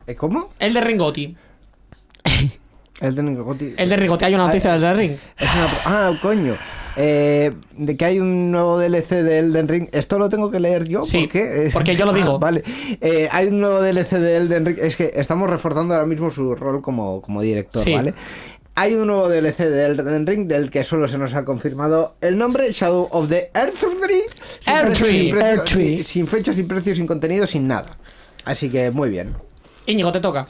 ¿Eh, ¿Cómo? El de Ringoti. El de Ringoti. El de Ringoti, hay una noticia del de Ring. Es una... Ah, coño. Eh, de que hay un nuevo DLC de Elden Ring. ¿Esto lo tengo que leer yo? Sí, ¿Por qué? Eh, porque yo lo ah, digo. vale. Eh, hay un nuevo DLC de Elden Ring. Es que estamos reforzando ahora mismo su rol como, como director, Sí. ¿vale? Hay un nuevo DLC de Elden Ring del que solo se nos ha confirmado el nombre Shadow of the Earth Tree. Sin Earth precio, Tree, sin precio, Earth Tree. sin- sin fecha, sin precio, sin contenido, sin nada. Así que muy bien. Íñigo, te toca.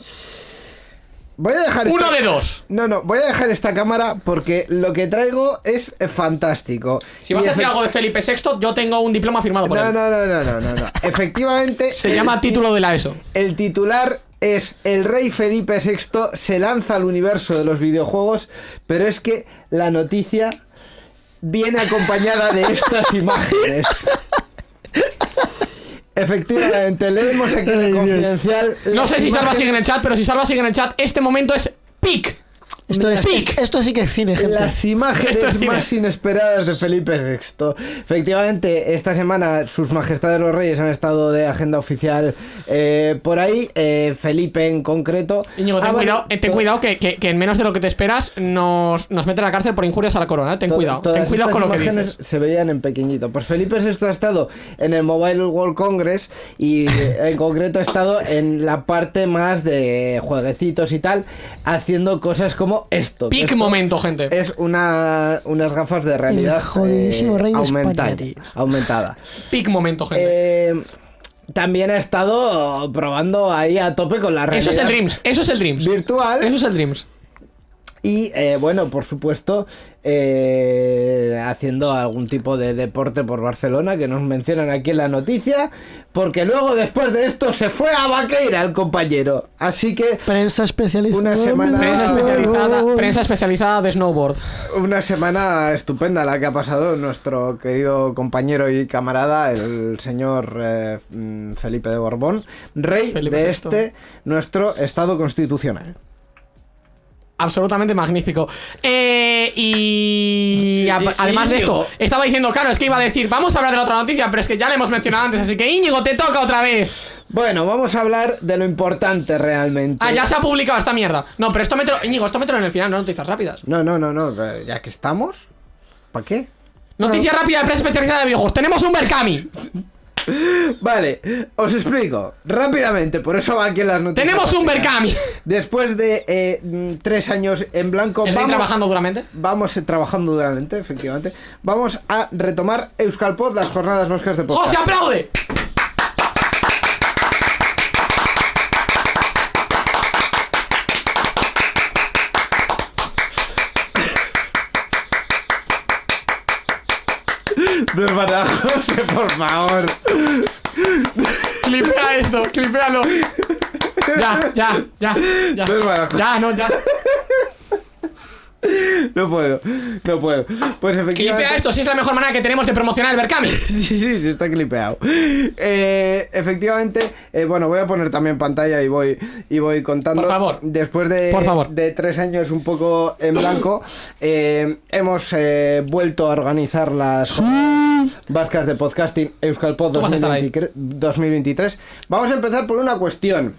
Voy a dejar Uno esta- de dos. No, no, voy a dejar esta cámara porque lo que traigo es fantástico. Si vas a efect- algo de Felipe VI, yo tengo un diploma firmado por No, él. no, no, no, no, no, no. Efectivamente, Se llama título de la ESO. el titular es El rey Felipe VI se lanza al universo de los videojuegos, pero es que la noticia viene acompañada de estas imágenes. Efectivamente, leemos aquí en el confidencial. No sé si Salva sigue en el chat, pero si Salva sigue en el chat, este momento es peak. Esto, es, Pic. esto sí que es cine, gente. Las imágenes cine. más inesperadas de Felipe VI. Efectivamente, esta semana sus majestades los reyes han estado de agenda oficial eh, por ahí. eh, Felipe en concreto. Íñigo, ten cuidado, eh, ten cuidado que, que- que en menos de lo que te esperas nos, nos meten a la cárcel por injurias a la corona. Ten cuidado, todas ten cuidado estas con lo que imágenes dices. se veían en pequeñito. Pues Felipe VI ha estado en el Mobile World Congress y en concreto ha estado en la parte más de jueguecitos y tal, haciendo cosas como esto. Peak esto momento, gente. Es una, unas gafas de realidad jodidísimo eh, España, aumentada, aumentada. Peak momento, gente. Eh, también ha estado probando ahí a tope con la realidad eso es el Dreams, eso es el Dreams. virtual. Eso es el Dreams. Y eh, bueno, por supuesto, eh, haciendo algún tipo de deporte por Barcelona, que nos mencionan aquí en la noticia, porque luego después de esto se fue a Vaqueira el compañero. Así que Prensa especializada. Una semana- Prensa especializada, prensa especializada de snowboard. una semana estupenda la que ha pasado nuestro querido compañero y camarada, el señor eh, mm, Felipe de Borbón, rey Felipe de VI. este, nuestro Estado constitucional. Absolutamente magnífico. Eh, y a- además de esto, estaba diciendo, claro, es que iba a decir, vamos a hablar de la otra noticia, pero es que ya la hemos mencionado antes, así que Íñigo, te toca otra vez. Bueno, vamos a hablar de lo importante realmente. Ah, ya se ha publicado esta mierda. No, pero esto metro, Íñigo, esto metro en el final, no noticias rápidas. No, no, no, no, eh, ya que estamos, ¿para qué? Noticia rápida de prensa especializada de videojuegos. Tenemos un Berkami. Vale, os explico rápidamente, por eso va aquí en las noticias. Tenemos un. Berkami. Después de eh, mm, tres años en blanco, ¿Estáis vamos, trabajando duramente? vamos eh, trabajando duramente, efectivamente. Vamos a retomar Euskalpod, las jornadas vascas de podcast. ¡José, aplaude! Desvara, José, por favor. Clipea esto, clipealo. Ya, ya, ya, ya. José. Ya, no, ya. No puedo, no puedo. Pues efectivamente. Clipea esto, si es la mejor manera que tenemos de promocionar el Berkami. Sí, sí, sí, está clipeado. Eh, efectivamente, eh, bueno, voy a poner también pantalla y voy, y voy contando. Por favor. Después de, Por favor. de tres años un poco en blanco, eh, hemos vuelto a organizar las vascas de podcasting Euskalpod Tú vas a estar ahí. 2023 2023. Vamos a empezar por una cuestión.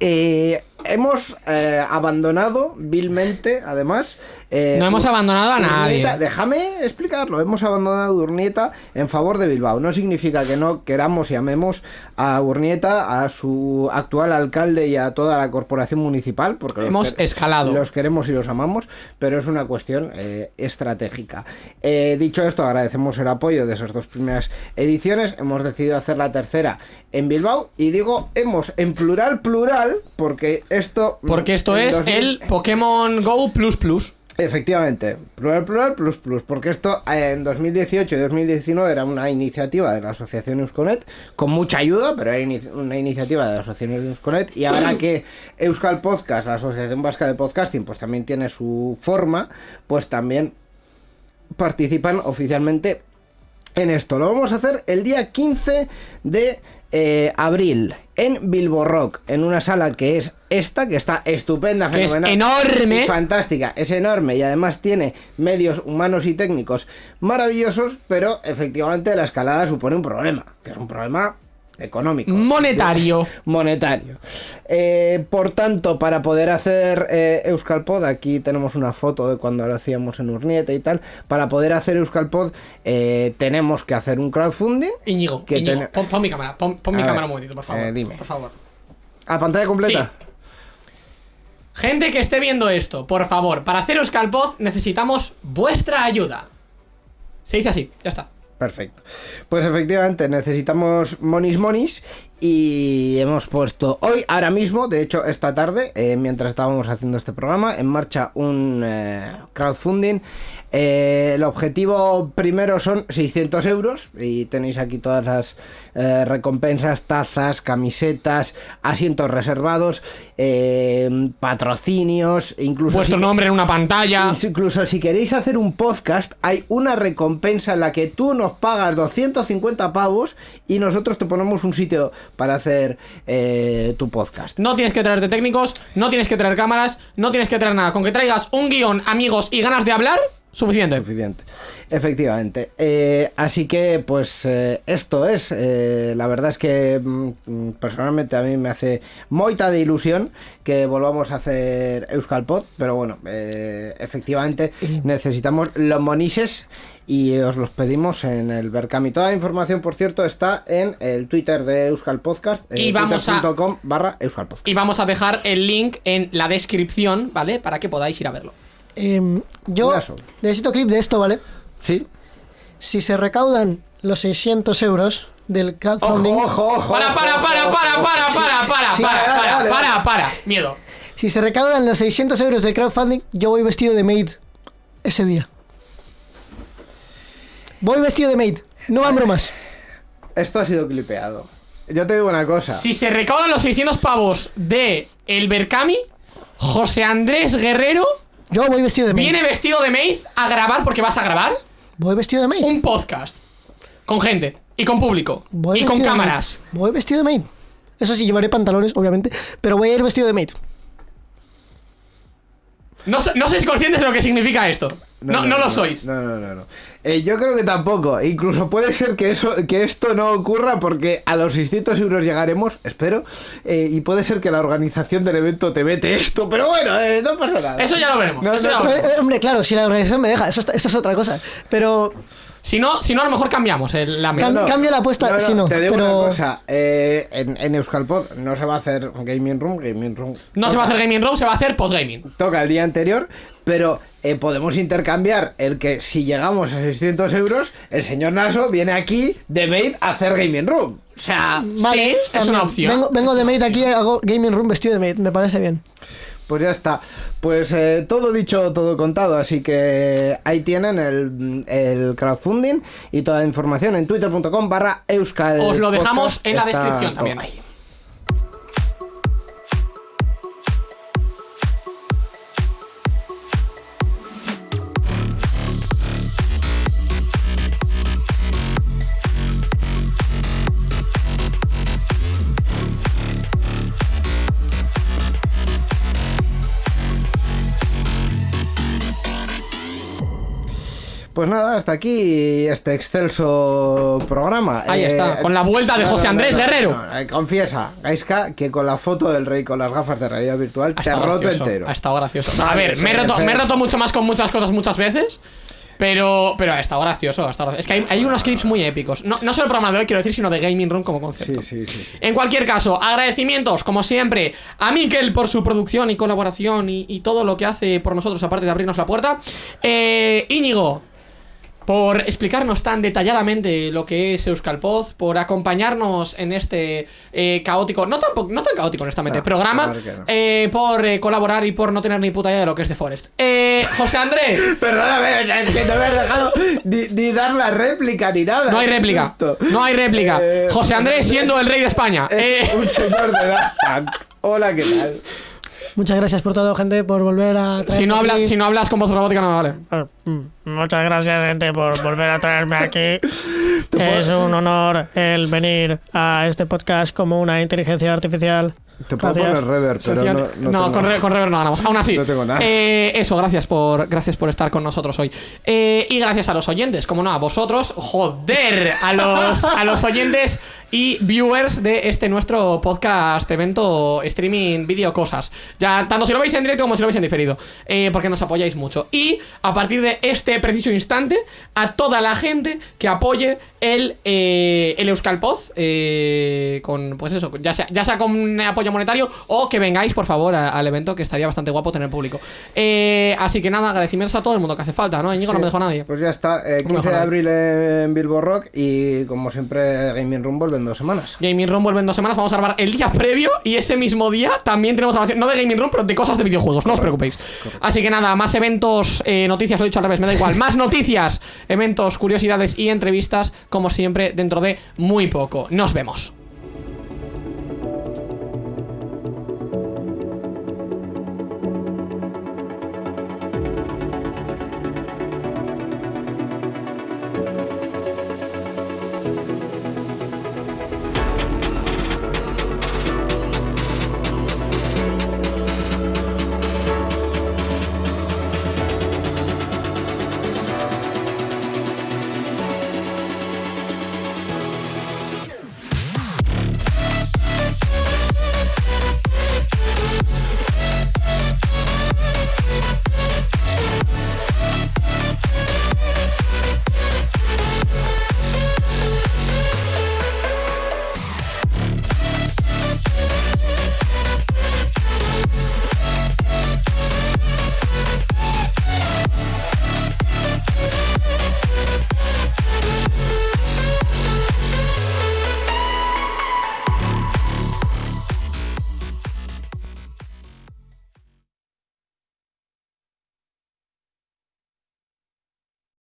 Eh, hemos eh, abandonado vilmente, además. eh, No hemos abandonado a nadie. Urnieta- déjame explicarlo. Hemos abandonado a Urnieta en favor de Bilbao. No significa que no queramos y amemos a Urnieta, a su actual alcalde y a toda la corporación municipal, porque los Hemos que- escalado. Los queremos y los amamos, pero es una cuestión eh, estratégica. Dicho esto, agradecemos el apoyo de esas dos primeras ediciones. Hemos decidido hacer la tercera en Bilbao y digo hemos en plural plural porque esto Porque esto es 2000 el Pokémon Go Plus Plus. Efectivamente, plural, plural, plus, plus, porque esto eh, en 2018 y 2019 era una iniciativa de la Asociación Eusconet, con mucha ayuda, pero era una iniciativa de la Asociación Eusconet, y ahora que Euskal Podcast, la Asociación Vasca de Podcasting, pues también tiene su forma, pues también participan oficialmente en esto. Lo vamos a hacer el día 15 de eh, abril en Bilbo Rock, en una sala que es esta, que está estupenda, Que es fenomenal, enorme. fantástica, es enorme y además tiene medios humanos y técnicos maravillosos, pero efectivamente la escalada supone un problema, que es un problema económico. Monetario. Monetario. Eh, por tanto, para poder hacer eh, Euskalpod, aquí tenemos una foto de cuando lo hacíamos en Urnieta y tal, para poder hacer Euskalpod eh, tenemos que hacer un crowdfunding Íñigo, Que Íñigo, ten- pon, pon mi cámara, pon, pon mi ver, cámara un momentito, por favor. eh, dime. Por favor. a pantalla completa. Gente que esté viendo esto, por favor, para hacer Euskalpod necesitamos vuestra ayuda. Se dice así, ya está. Perfecto. Pues efectivamente necesitamos monis monis y hemos puesto hoy, ahora mismo, de hecho esta tarde, eh, mientras estábamos haciendo este programa, en marcha un eh, crowdfunding. Eh, el objetivo primero son 600 euros y tenéis aquí todas las recompensas, tazas, camisetas, asientos reservados, eh, patrocinios, incluso... Vuestro si- nombre en una pantalla. Incluso si queréis hacer un podcast, hay una recompensa en la que tú nos pagas 250 pavos y nosotros te ponemos un sitio para hacer eh, tu podcast. No tienes que traerte técnicos, no tienes que traer cámaras, no tienes que traer nada. Con que traigas un guion, amigos y ganas de hablar, suficiente. Suficiente. Efectivamente. Eh, así que, pues, eh, esto es. eh, la verdad es que mm, personalmente a mí me hace moita de ilusión que volvamos a hacer Euskalpod, pero bueno, efectivamente necesitamos los monises y os los pedimos en el Berkami. Toda la información, por cierto, está en el Twitter de Euskal Podcast, Y vamos a- barra Euskal Podcast. Y vamos a dejar el link en la descripción, ¿vale? Para que podáis ir a verlo. Em, yo necesito clip de esto, ¿vale? Sí. Si se recaudan los 600 euros del crowdfunding, Ojo, ojo, ojo. Para, para, para, para, para, para, para, Sí, para, dale, para, dale, para, para. Miedo. si se recaudan los 600 euros del crowdfunding, yo voy vestido de maid ese día. Voy vestido de maid, no van bromas. Esto ha sido clipeado. Yo te digo una cosa. Si se recaudan los 600 pavos de el Berkami, José Andrés Guerrero Yo voy vestido de maid. viene vestido de maid a grabar, porque vas a grabar, Voy vestido de maid. un podcast. Con gente. Y con público. Voy y con cámaras. Voy vestido de maid. Eso sí, llevaré pantalones, obviamente, pero voy a ir vestido de maid. No, no sois conscientes de lo que significa esto. No, no, lo sois. No, no, no. no. Eh, yo creo que tampoco. Incluso puede ser que, eso, que esto no ocurra porque a los 600 euros llegaremos, espero. eh, y puede ser que la organización del evento te mete esto. Pero bueno, eh, no pasa nada. Eso ya lo veremos, No, eso no, ya lo veremos. hombre, claro, si la organización me deja, eso, está- eso es otra cosa. Pero Si no, si no, a lo mejor cambiamos el, la. Cam- cambia la apuesta, si no, Te digo pero- una cosa. eh, en, en Euskalpod no se va a hacer Gaming Room. Gaming Room No se va a hacer gaming room, se va a hacer postgaming. toca el día anterior, pero eh, podemos intercambiar el que si llegamos a 600 euros, el señor Naso viene aquí de maid a hacer gaming room. O sea, vale, Sí, es también. una opción. Vengo, vengo de maid aquí, hago gaming room vestido de maid, me parece bien. Pues ya está. Pues eh, todo dicho, todo contado, así que ahí tienen el, el crowdfunding y toda la información en twitter.com barra euskal. Os lo dejamos en la descripción también. ahí. Pues nada, hasta aquí este excelso programa. Ahí está, con la vuelta de José Andrés Guerrero. no, eh, confiesa, Gaiska, que con la foto del rey con las gafas de realidad virtual Ha te roto gracioso, entero. Ha estado gracioso. A ver, me he, roto, me he roto mucho más con muchas cosas muchas veces. Pero, pero ha estado gracioso, ha estado gracioso. Es que hay, hay unos clips muy épicos. No, no solo el programa de hoy, quiero decir, sino de Gaming Room como concepto. Sí, sí, sí. sí. En cualquier caso, agradecimientos, como siempre, a Mikel por su producción y colaboración y, y todo lo que hace por nosotros, aparte de abrirnos la puerta. Eh, Íñigo, por explicarnos tan detalladamente lo que es Euskalpoz, por acompañarnos en este eh, caótico, no tan, po- no tan caótico honestamente, No, programa, claro que no. eh, por eh, colaborar y por no tener ni puta idea de lo que es The Forest. Eh, José Andrés. Perdóname, es que no me has dejado ni, ni dar la réplica ni nada. No hay ¿Qué es réplica. No hay réplica. Eh, José Andrés siendo el rey de España. Es Eh, un señor de Punk. Hola, ¿qué tal? Muchas gracias por todo, gente, por volver a traer. si, no hablas, si no hablas con voz robótica no me vale. Ah, Muchas gracias, gente, por volver a traerme aquí. Es un honor el venir a este podcast como una inteligencia artificial. Te puedo Gracias. poner reverb, pero no, Social- no, no, tengo- con, re- con Rever no ganamos. Aún así, No tengo nada. eh, eso, gracias por, gracias por estar con nosotros hoy. Eh, y gracias a los oyentes, como no, a vosotros, joder, a los, a los oyentes y viewers de este nuestro podcast, evento, streaming, vídeo, cosas. Ya, tanto si lo veis en directo como si lo veis en diferido, eh, porque nos apoyáis mucho. Y a partir de este preciso instante, a toda la gente que apoye el, eh, el Euskalpoz, eh, con, pues eso, ya sea, ya sea con un apoyo monetario o que vengáis, por favor, a- al evento, que estaría bastante guapo tener público. Eh, así que nada, agradecimientos a todo el mundo que hace falta, ¿no? Íñigo no me dejó nadie. Pues ya está, eh, No me 15 de jodas. abril en Bilbo Rock y como siempre Gaming Room vuelve en dos semanas. Gaming Room vuelve en dos semanas, vamos a grabar el día previo y ese mismo día también tenemos grabación, no de Gaming Room, pero de cosas de videojuegos, no os preocupéis. Así que nada, más eventos, eh, noticias, lo he dicho al revés, me da igual, más noticias, eventos, curiosidades y entrevistas, como siempre, dentro de muy poco. Nos vemos.